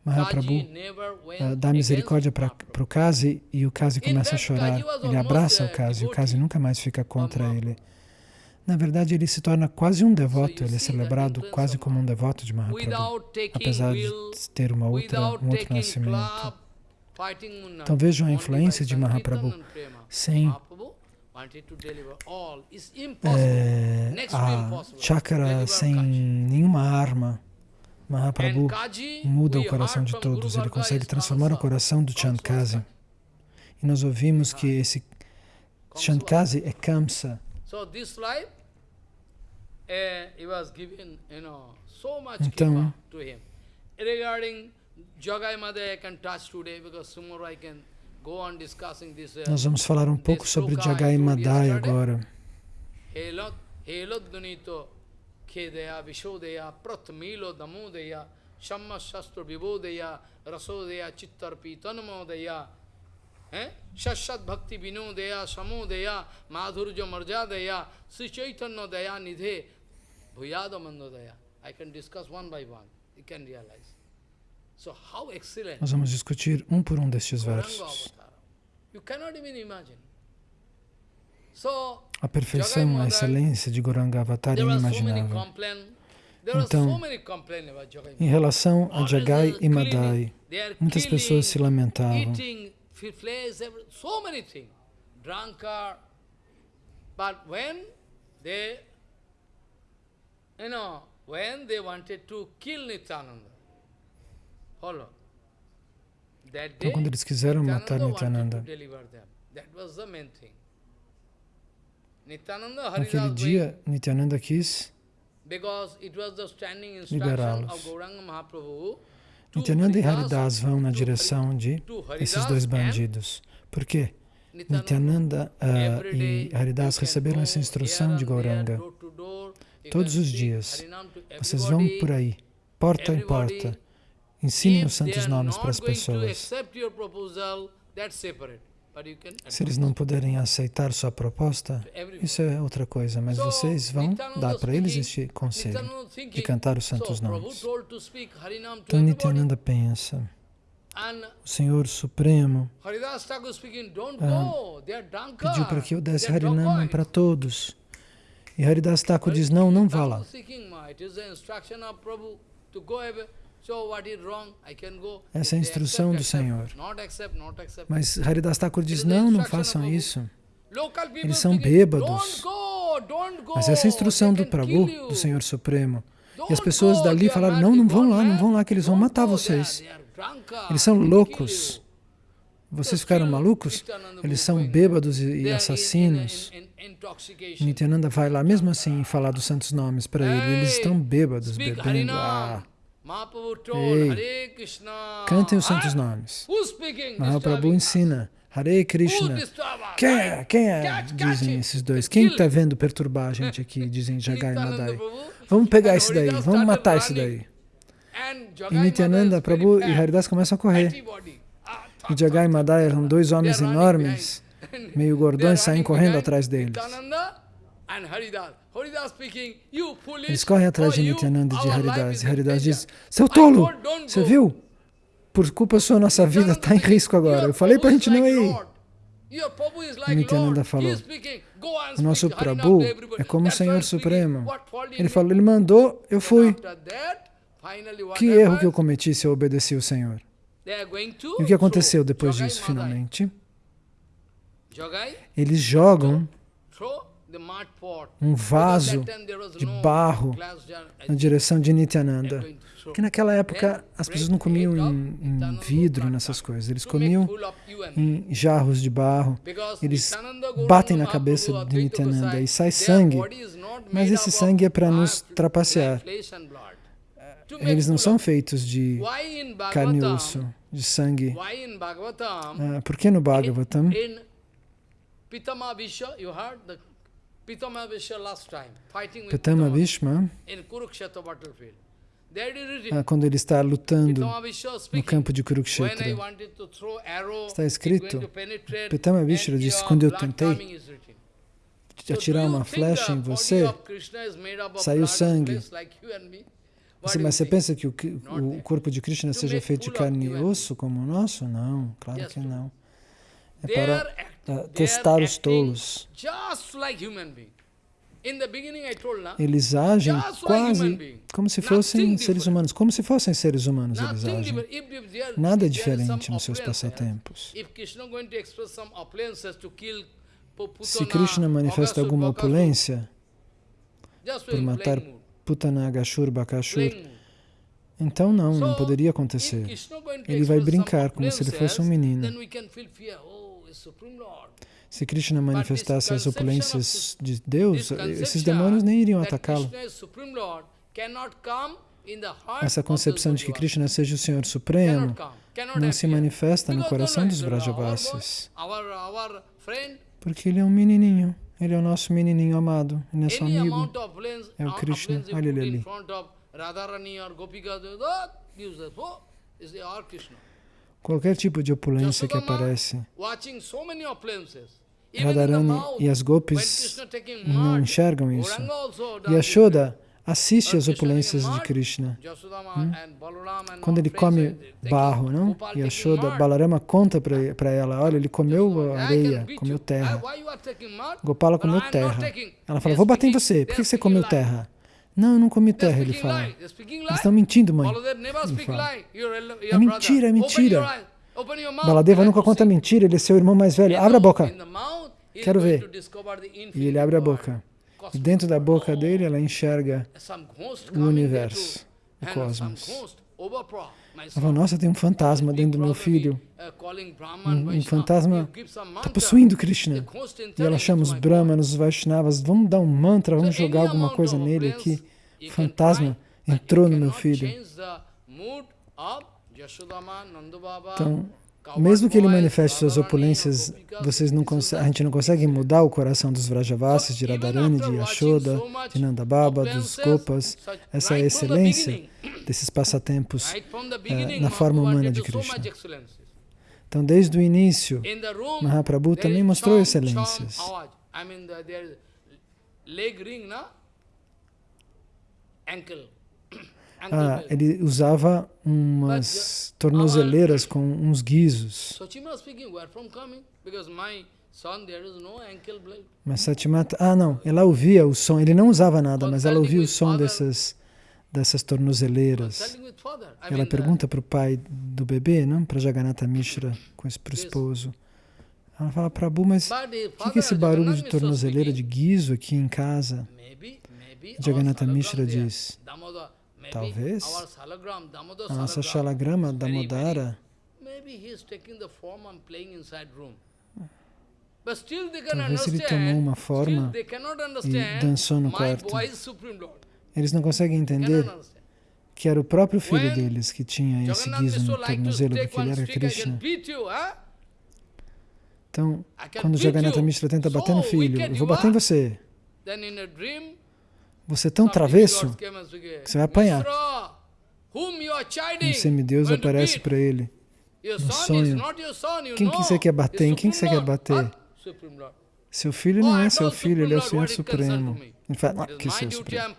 Mahaprabhu uh, dá misericórdia para o Kazi e o Kazi começa a chorar. Ele abraça o Kazi e o Kazi nunca mais fica contra ele. Na verdade, ele se torna quase um devoto, ele é celebrado quase como um devoto de Mahaprabhu, apesar de ter uma outra, um outro nascimento. Então vejam a influência de Mahaprabhu. Sem é, a chakra, sem nenhuma arma, Mahaprabhu muda o coração de todos. Ele consegue transformar o coração do Chandkazi. E nós ouvimos que esse Chandkazi é Kamsa. Então, nós vamos falar um pouco sobre Jagai Madai agora. Khedeya, Vishodeya, Pratmilo, Damodeya, Shamma Shastro Vibhodeya, Rasodeya, Chittarpi, Tanmodeya, Shashat Bhakti Vinodeya, Samodeya, Madhurja Marjadeya, Sri Chaitanya Daya Nidhe, Bhuyada Mandodeya. I can discuss one by one. You can realize. Nós vamos discutir um por um destes versos. A perfeição, a excelência de Goranga Avatar é inimaginável. Então, em relação a Jagai e Madai, muitas pessoas se lamentavam. But when they, you know, when they wanted to kill Nityananda. Então, quando eles quiseram matar Nityananda. Naquele dia, Nityananda quis liberá-los. Nityananda e Haridas vão na direção de esses dois bandidos. Por quê? Nityananda uh, e Haridas receberam essa instrução de Gauranga. Todos os dias, vocês vão por aí, porta em porta, ensinem os santos nomes para as pessoas. Se eles não puderem aceitar sua proposta, isso é outra coisa, mas vocês vão dar para eles este conselho de cantar os santos nomes. Então Nityananda pensa, o Senhor Supremo Ah, pediu para que eu desse Harinama para todos. E Haridas Thakur diz, não, não vá lá. Essa é a instrução do. Senhor. Mas Haridas Thakur diz, não, não façam isso. Eles são bêbados. Mas essa é a instrução do Prabhu, do Senhor Supremo. E as pessoas dali falaram, não, não vão lá, não man. vão lá, que eles vão matar vocês. Eles são loucos. Vocês ficaram malucos? Eles são bêbados e, assassinos. Nityananda vai lá mesmo assim falar dos santos nomes para ele. Eles estão bêbados, bebendo. Ah, Ei. Cantem os santos nomes. Mahaprabhu ensina. Hare Krishna. Quem é? Quem é? Dizem esses dois. Quem está vendo perturbar a gente aqui? Dizem Jagai e Nityananda Madai. Vamos pegar esse daí, vamos matar esse daí. E Jagai Nityananda, Prabhu e Haridas começam a correr. Ah, E Jagai e Madai eram dois homens enormes, meio gordões, saem correndo atrás deles. Eles correm atrás de Nityananda e de Haridas. E Haridas diz: Seu tolo, você viu? Por culpa sua, nossa vida está em risco agora. Eu falei para a gente não ir. E Nityananda falou, O nosso Prabhu é como o Senhor Supremo. Ele falou, ele mandou, eu fui. Que erro que eu cometi se eu obedeci o Senhor? E o que aconteceu depois disso, finalmente? Eles jogam um vaso de barro na direção de Nityananda. Porque naquela época as pessoas não comiam em, em vidro, nessas coisas. Eles comiam em jarros de barro. Eles batem na cabeça de Nityananda e sai sangue. Mas esse sangue é para nos trapacear. Eles não são feitos de carne e osso, de sangue. Ah, por que no Bhagavatam? Pitama Bhisha, you heard the Pitama Bhisha last time, fighting with Pitama Bhishma, in Kurukshetra battlefield. Ah, quando ele está lutando no campo de Kurukshetra, Está escrito, Pitama Bhishra and disse, quando eu tentei atirar uma flecha em você, saiu sangue. Mas você pensa que o corpo de Krishna seja feito de carne e osso como o nosso? Não, claro que não. É para ah, testar os tolos. Eles agem quase como se fossem seres humanos. Como se fossem seres humanos eles agem. Nada é diferente nos seus passatempos. Se Krishna manifesta alguma opulência por matar Putanagashur, Bakashur, então não, não poderia acontecer. Ele vai brincar como se ele fosse um menino. Se Krishna manifestasse as opulências de Deus, esses demônios nem iriam atacá-lo. Essa concepção de que Krishna seja o Senhor Supremo não se manifesta no coração dos Vrajavasis, porque ele é um menininho. Ele é o nosso menininho amado, é nosso amigo. É o Krishna. Olha ele ali. Qualquer tipo de opulência que aparece, Radharani e as gopis não enxergam isso. E. Yashoda assiste às opulências de Krishna. Hum? Quando ele come barro, não? Taking Yashoda. Balarama conta para ela, olha, ele comeu areia, comeu terra. Gopala comeu terra. Ela fala, vou bater em você, por que você comeu terra? Não, eu não comi terra, ele fala. Eles estão mentindo, mãe. Ele fala. É mentira, é mentira. Baladeva nunca conta mentira, ele é seu irmão mais velho. Abre a boca. Quero ver. E ele abre a boca. E dentro da boca dele, ela enxerga o universo, o cosmos. Ela nossa, tem um fantasma dentro do meu filho. Um, um fantasma está possuindo Krishna. E ela chama os Brahmanas, os Vaishnavas, vamos dar um mantra, vamos jogar alguma coisa nele aqui. O fantasma entrou no meu filho. Então, mesmo que ele manifeste suas opulências, vocês não a gente não consegue mudar o coração dos Vrajavasis, de Radharani, de Yashoda, de Nandababa, dos Gopas, essa é excelência desses passatempos eh, na forma humana de Krishna. Então, desde o início, Mahaprabhu também mostrou excelências. Ah, ele usava umas tornozeleiras com uns guizos. Mas Satimata, ah não, ela ouvia o som, ele não usava nada, mas ela ouvia o som dessas, dessas tornozeleiras. Ela pergunta para o pai do bebê, não? Para Jagannatha Mishra, para o esposo. Ela fala, Prabhu, mas o que é esse barulho de tornozeleira, de guizo aqui em casa? Jagannatha Mishra diz, talvez. a nossa Shalagrama Damodara. Talvez ele tomou uma forma e dançou no quarto. Eles não conseguem entender que era o próprio filho deles que tinha esse guizo no tornozelo, porque ele era Krishna. Então, quando Jagannatha Mishra tenta bater no filho, eu vou bater em você. Você é tão travesso que você vai apanhar. Um semideus aparece para ele no sonho. Quem que você quer bater? Em quem que você quer bater? Seu filho não é seu filho, ele é o Senhor Supremo. Ele fala, ah, que Senhor Supremo?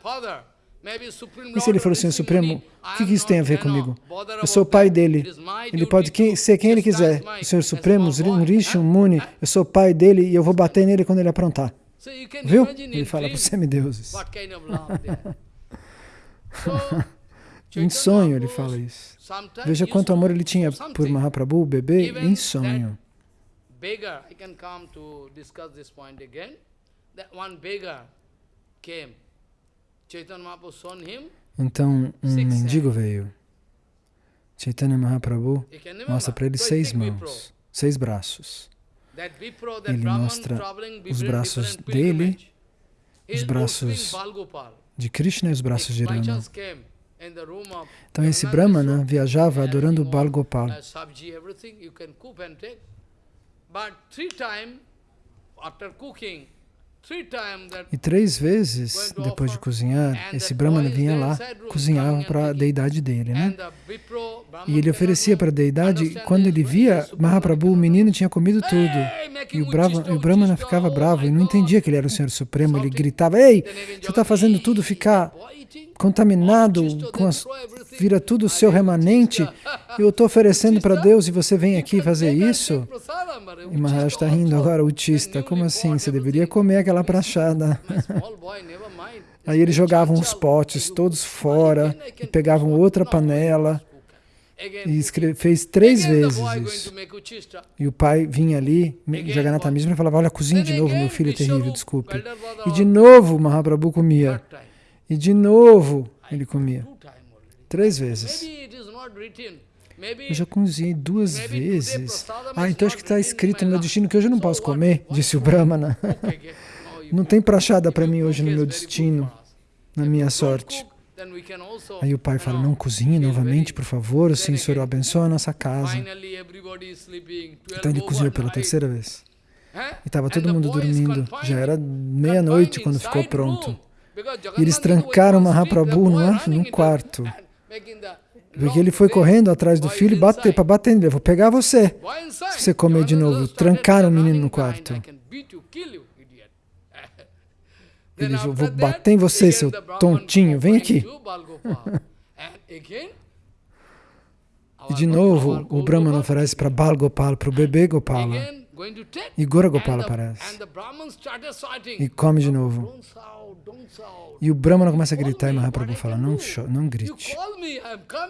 E se ele for o Senhor Supremo, o que, que isso tem a ver comigo? Eu sou o pai dele. Ele pode ser quem ele quiser. O Senhor Supremo, um Rishi, um Muni, eu sou o pai dele e eu vou bater nele quando ele aprontar. Viu? Ele fala para os semideuses. em sonho ele fala isso. Veja quanto amor ele tinha por Mahaprabhu, o bebê, em sonho beggar, I can come to discuss this point again, that one beggar came. Chaitanya Mahaprabhu shown him então, um mendigo veio. Chaitanya Mahaprabhu mostra para ele seis mãos, seis braços. Ele mostra os braços dele, os braços de Krishna e os braços de Rama. Então esse Brahmana viajava adorando Bal Gopal. E três vezes, depois de cozinhar, esse Brahmana vinha lá, cozinhava para a deidade dele, né? E ele oferecia para a deidade, quando ele via Mahaprabhu, o menino tinha comido tudo. E o, Brahma, o Brahmana ficava bravo e não entendia que ele era o Senhor Supremo. Ele gritava, ei, você está fazendo tudo ficar contaminado, com as, vira tudo o seu remanente, eu estou oferecendo para Deus e você vem aqui fazer isso? E Maharaj está rindo agora, autista, como assim? Você deveria comer aquela prachada. Aí eles jogavam os potes todos fora e pegavam outra panela e fez três vezes isso. E o pai vinha ali, Jagannatha mesmo, e falava, olha, cozinha de novo, meu filho é terrível, desculpe. E de novo Mahaprabhu comia. E de novo ele comia. Três vezes. Eu já cozinhei duas vezes. Ah, então acho que está escrito no meu destino que hoje eu não posso comer, disse o Brahmana. Não tem prachada para mim hoje no meu destino, na minha sorte. Aí o pai fala, não cozinhe novamente, por favor, o Senhor abençoa a nossa casa. Então ele cozinhou pela terceira vez. E estava todo mundo dormindo. Já era meia-noite quando ficou pronto. E eles trancaram Mahaprabhu no quarto. Porque ele foi correndo atrás do filho bater para bater nele. Eu vou pegar você. Se você comer de novo. Trancaram o menino no quarto. Ele vou bater em você, seu tontinho. Vem aqui. E de novo, o Brahman oferece para Bal Gopal, para o bebê Gopala. E Gora Gopala aparece. E come de novo. E o Brahmana começa a gritar e Mahaprabhu fala, não, não grite.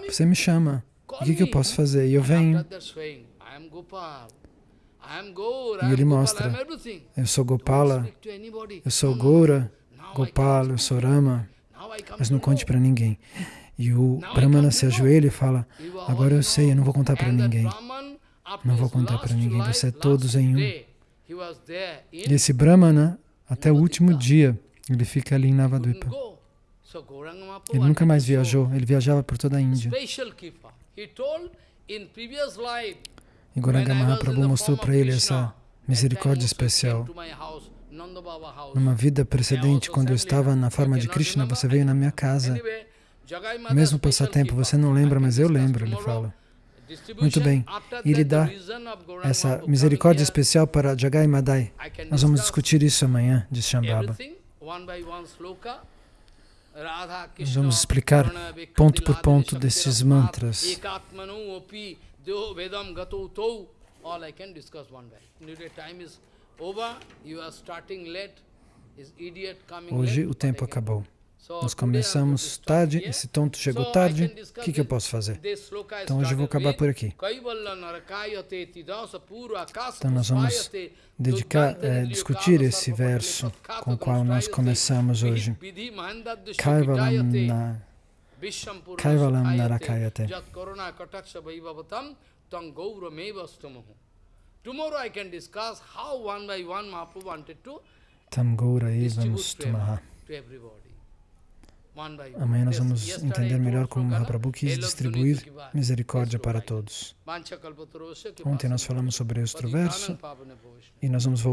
Você me chama. O que, que eu posso fazer? E eu venho. E ele mostra, eu sou Gopala, eu sou Goura, Gopala, eu sou Rama, mas não conte para ninguém. E o Brahmana se ajoelha e fala, agora eu sei, eu não vou contar para ninguém. Não vou contar para ninguém, você é todos em um. E esse Brahmana, até o último dia, ele fica ali em Navadvipa. Ele nunca mais viajou, ele viajava por toda a Índia. E Goranga Mahaprabhu mostrou para ele essa misericórdia especial. Numa vida precedente, quando eu estava na forma de Krishna, você veio na minha casa. Mesmo passatempo, você não lembra, mas eu lembro, ele fala. Muito bem. E ele dá essa misericórdia especial para Jagai Madai. Nós vamos discutir isso amanhã, diz Shambhava. Vamos explicar ponto por ponto desses mantras. All I can discuss one day. Time is over. You are starting late. Is idiot coming Hoje o tempo acabou. Nós começamos tarde, esse tonto chegou tarde. O que, que eu posso fazer? Então hoje eu vou acabar por aqui. Então nós vamos dedicar, nilyo discutir esse verso com o qual nós começamos hoje. Kaivalam na narakayate. Tomorrow I can discuss how one by one Mahaprabhu wanted to distribute to everybody. Amanhã nós vamos entender melhor como Mahaprabhu quis distribuir misericórdia para todos. Ontem nós falamos sobre este Patitanam verso pavane bhavishnu. e nós vamos voltar.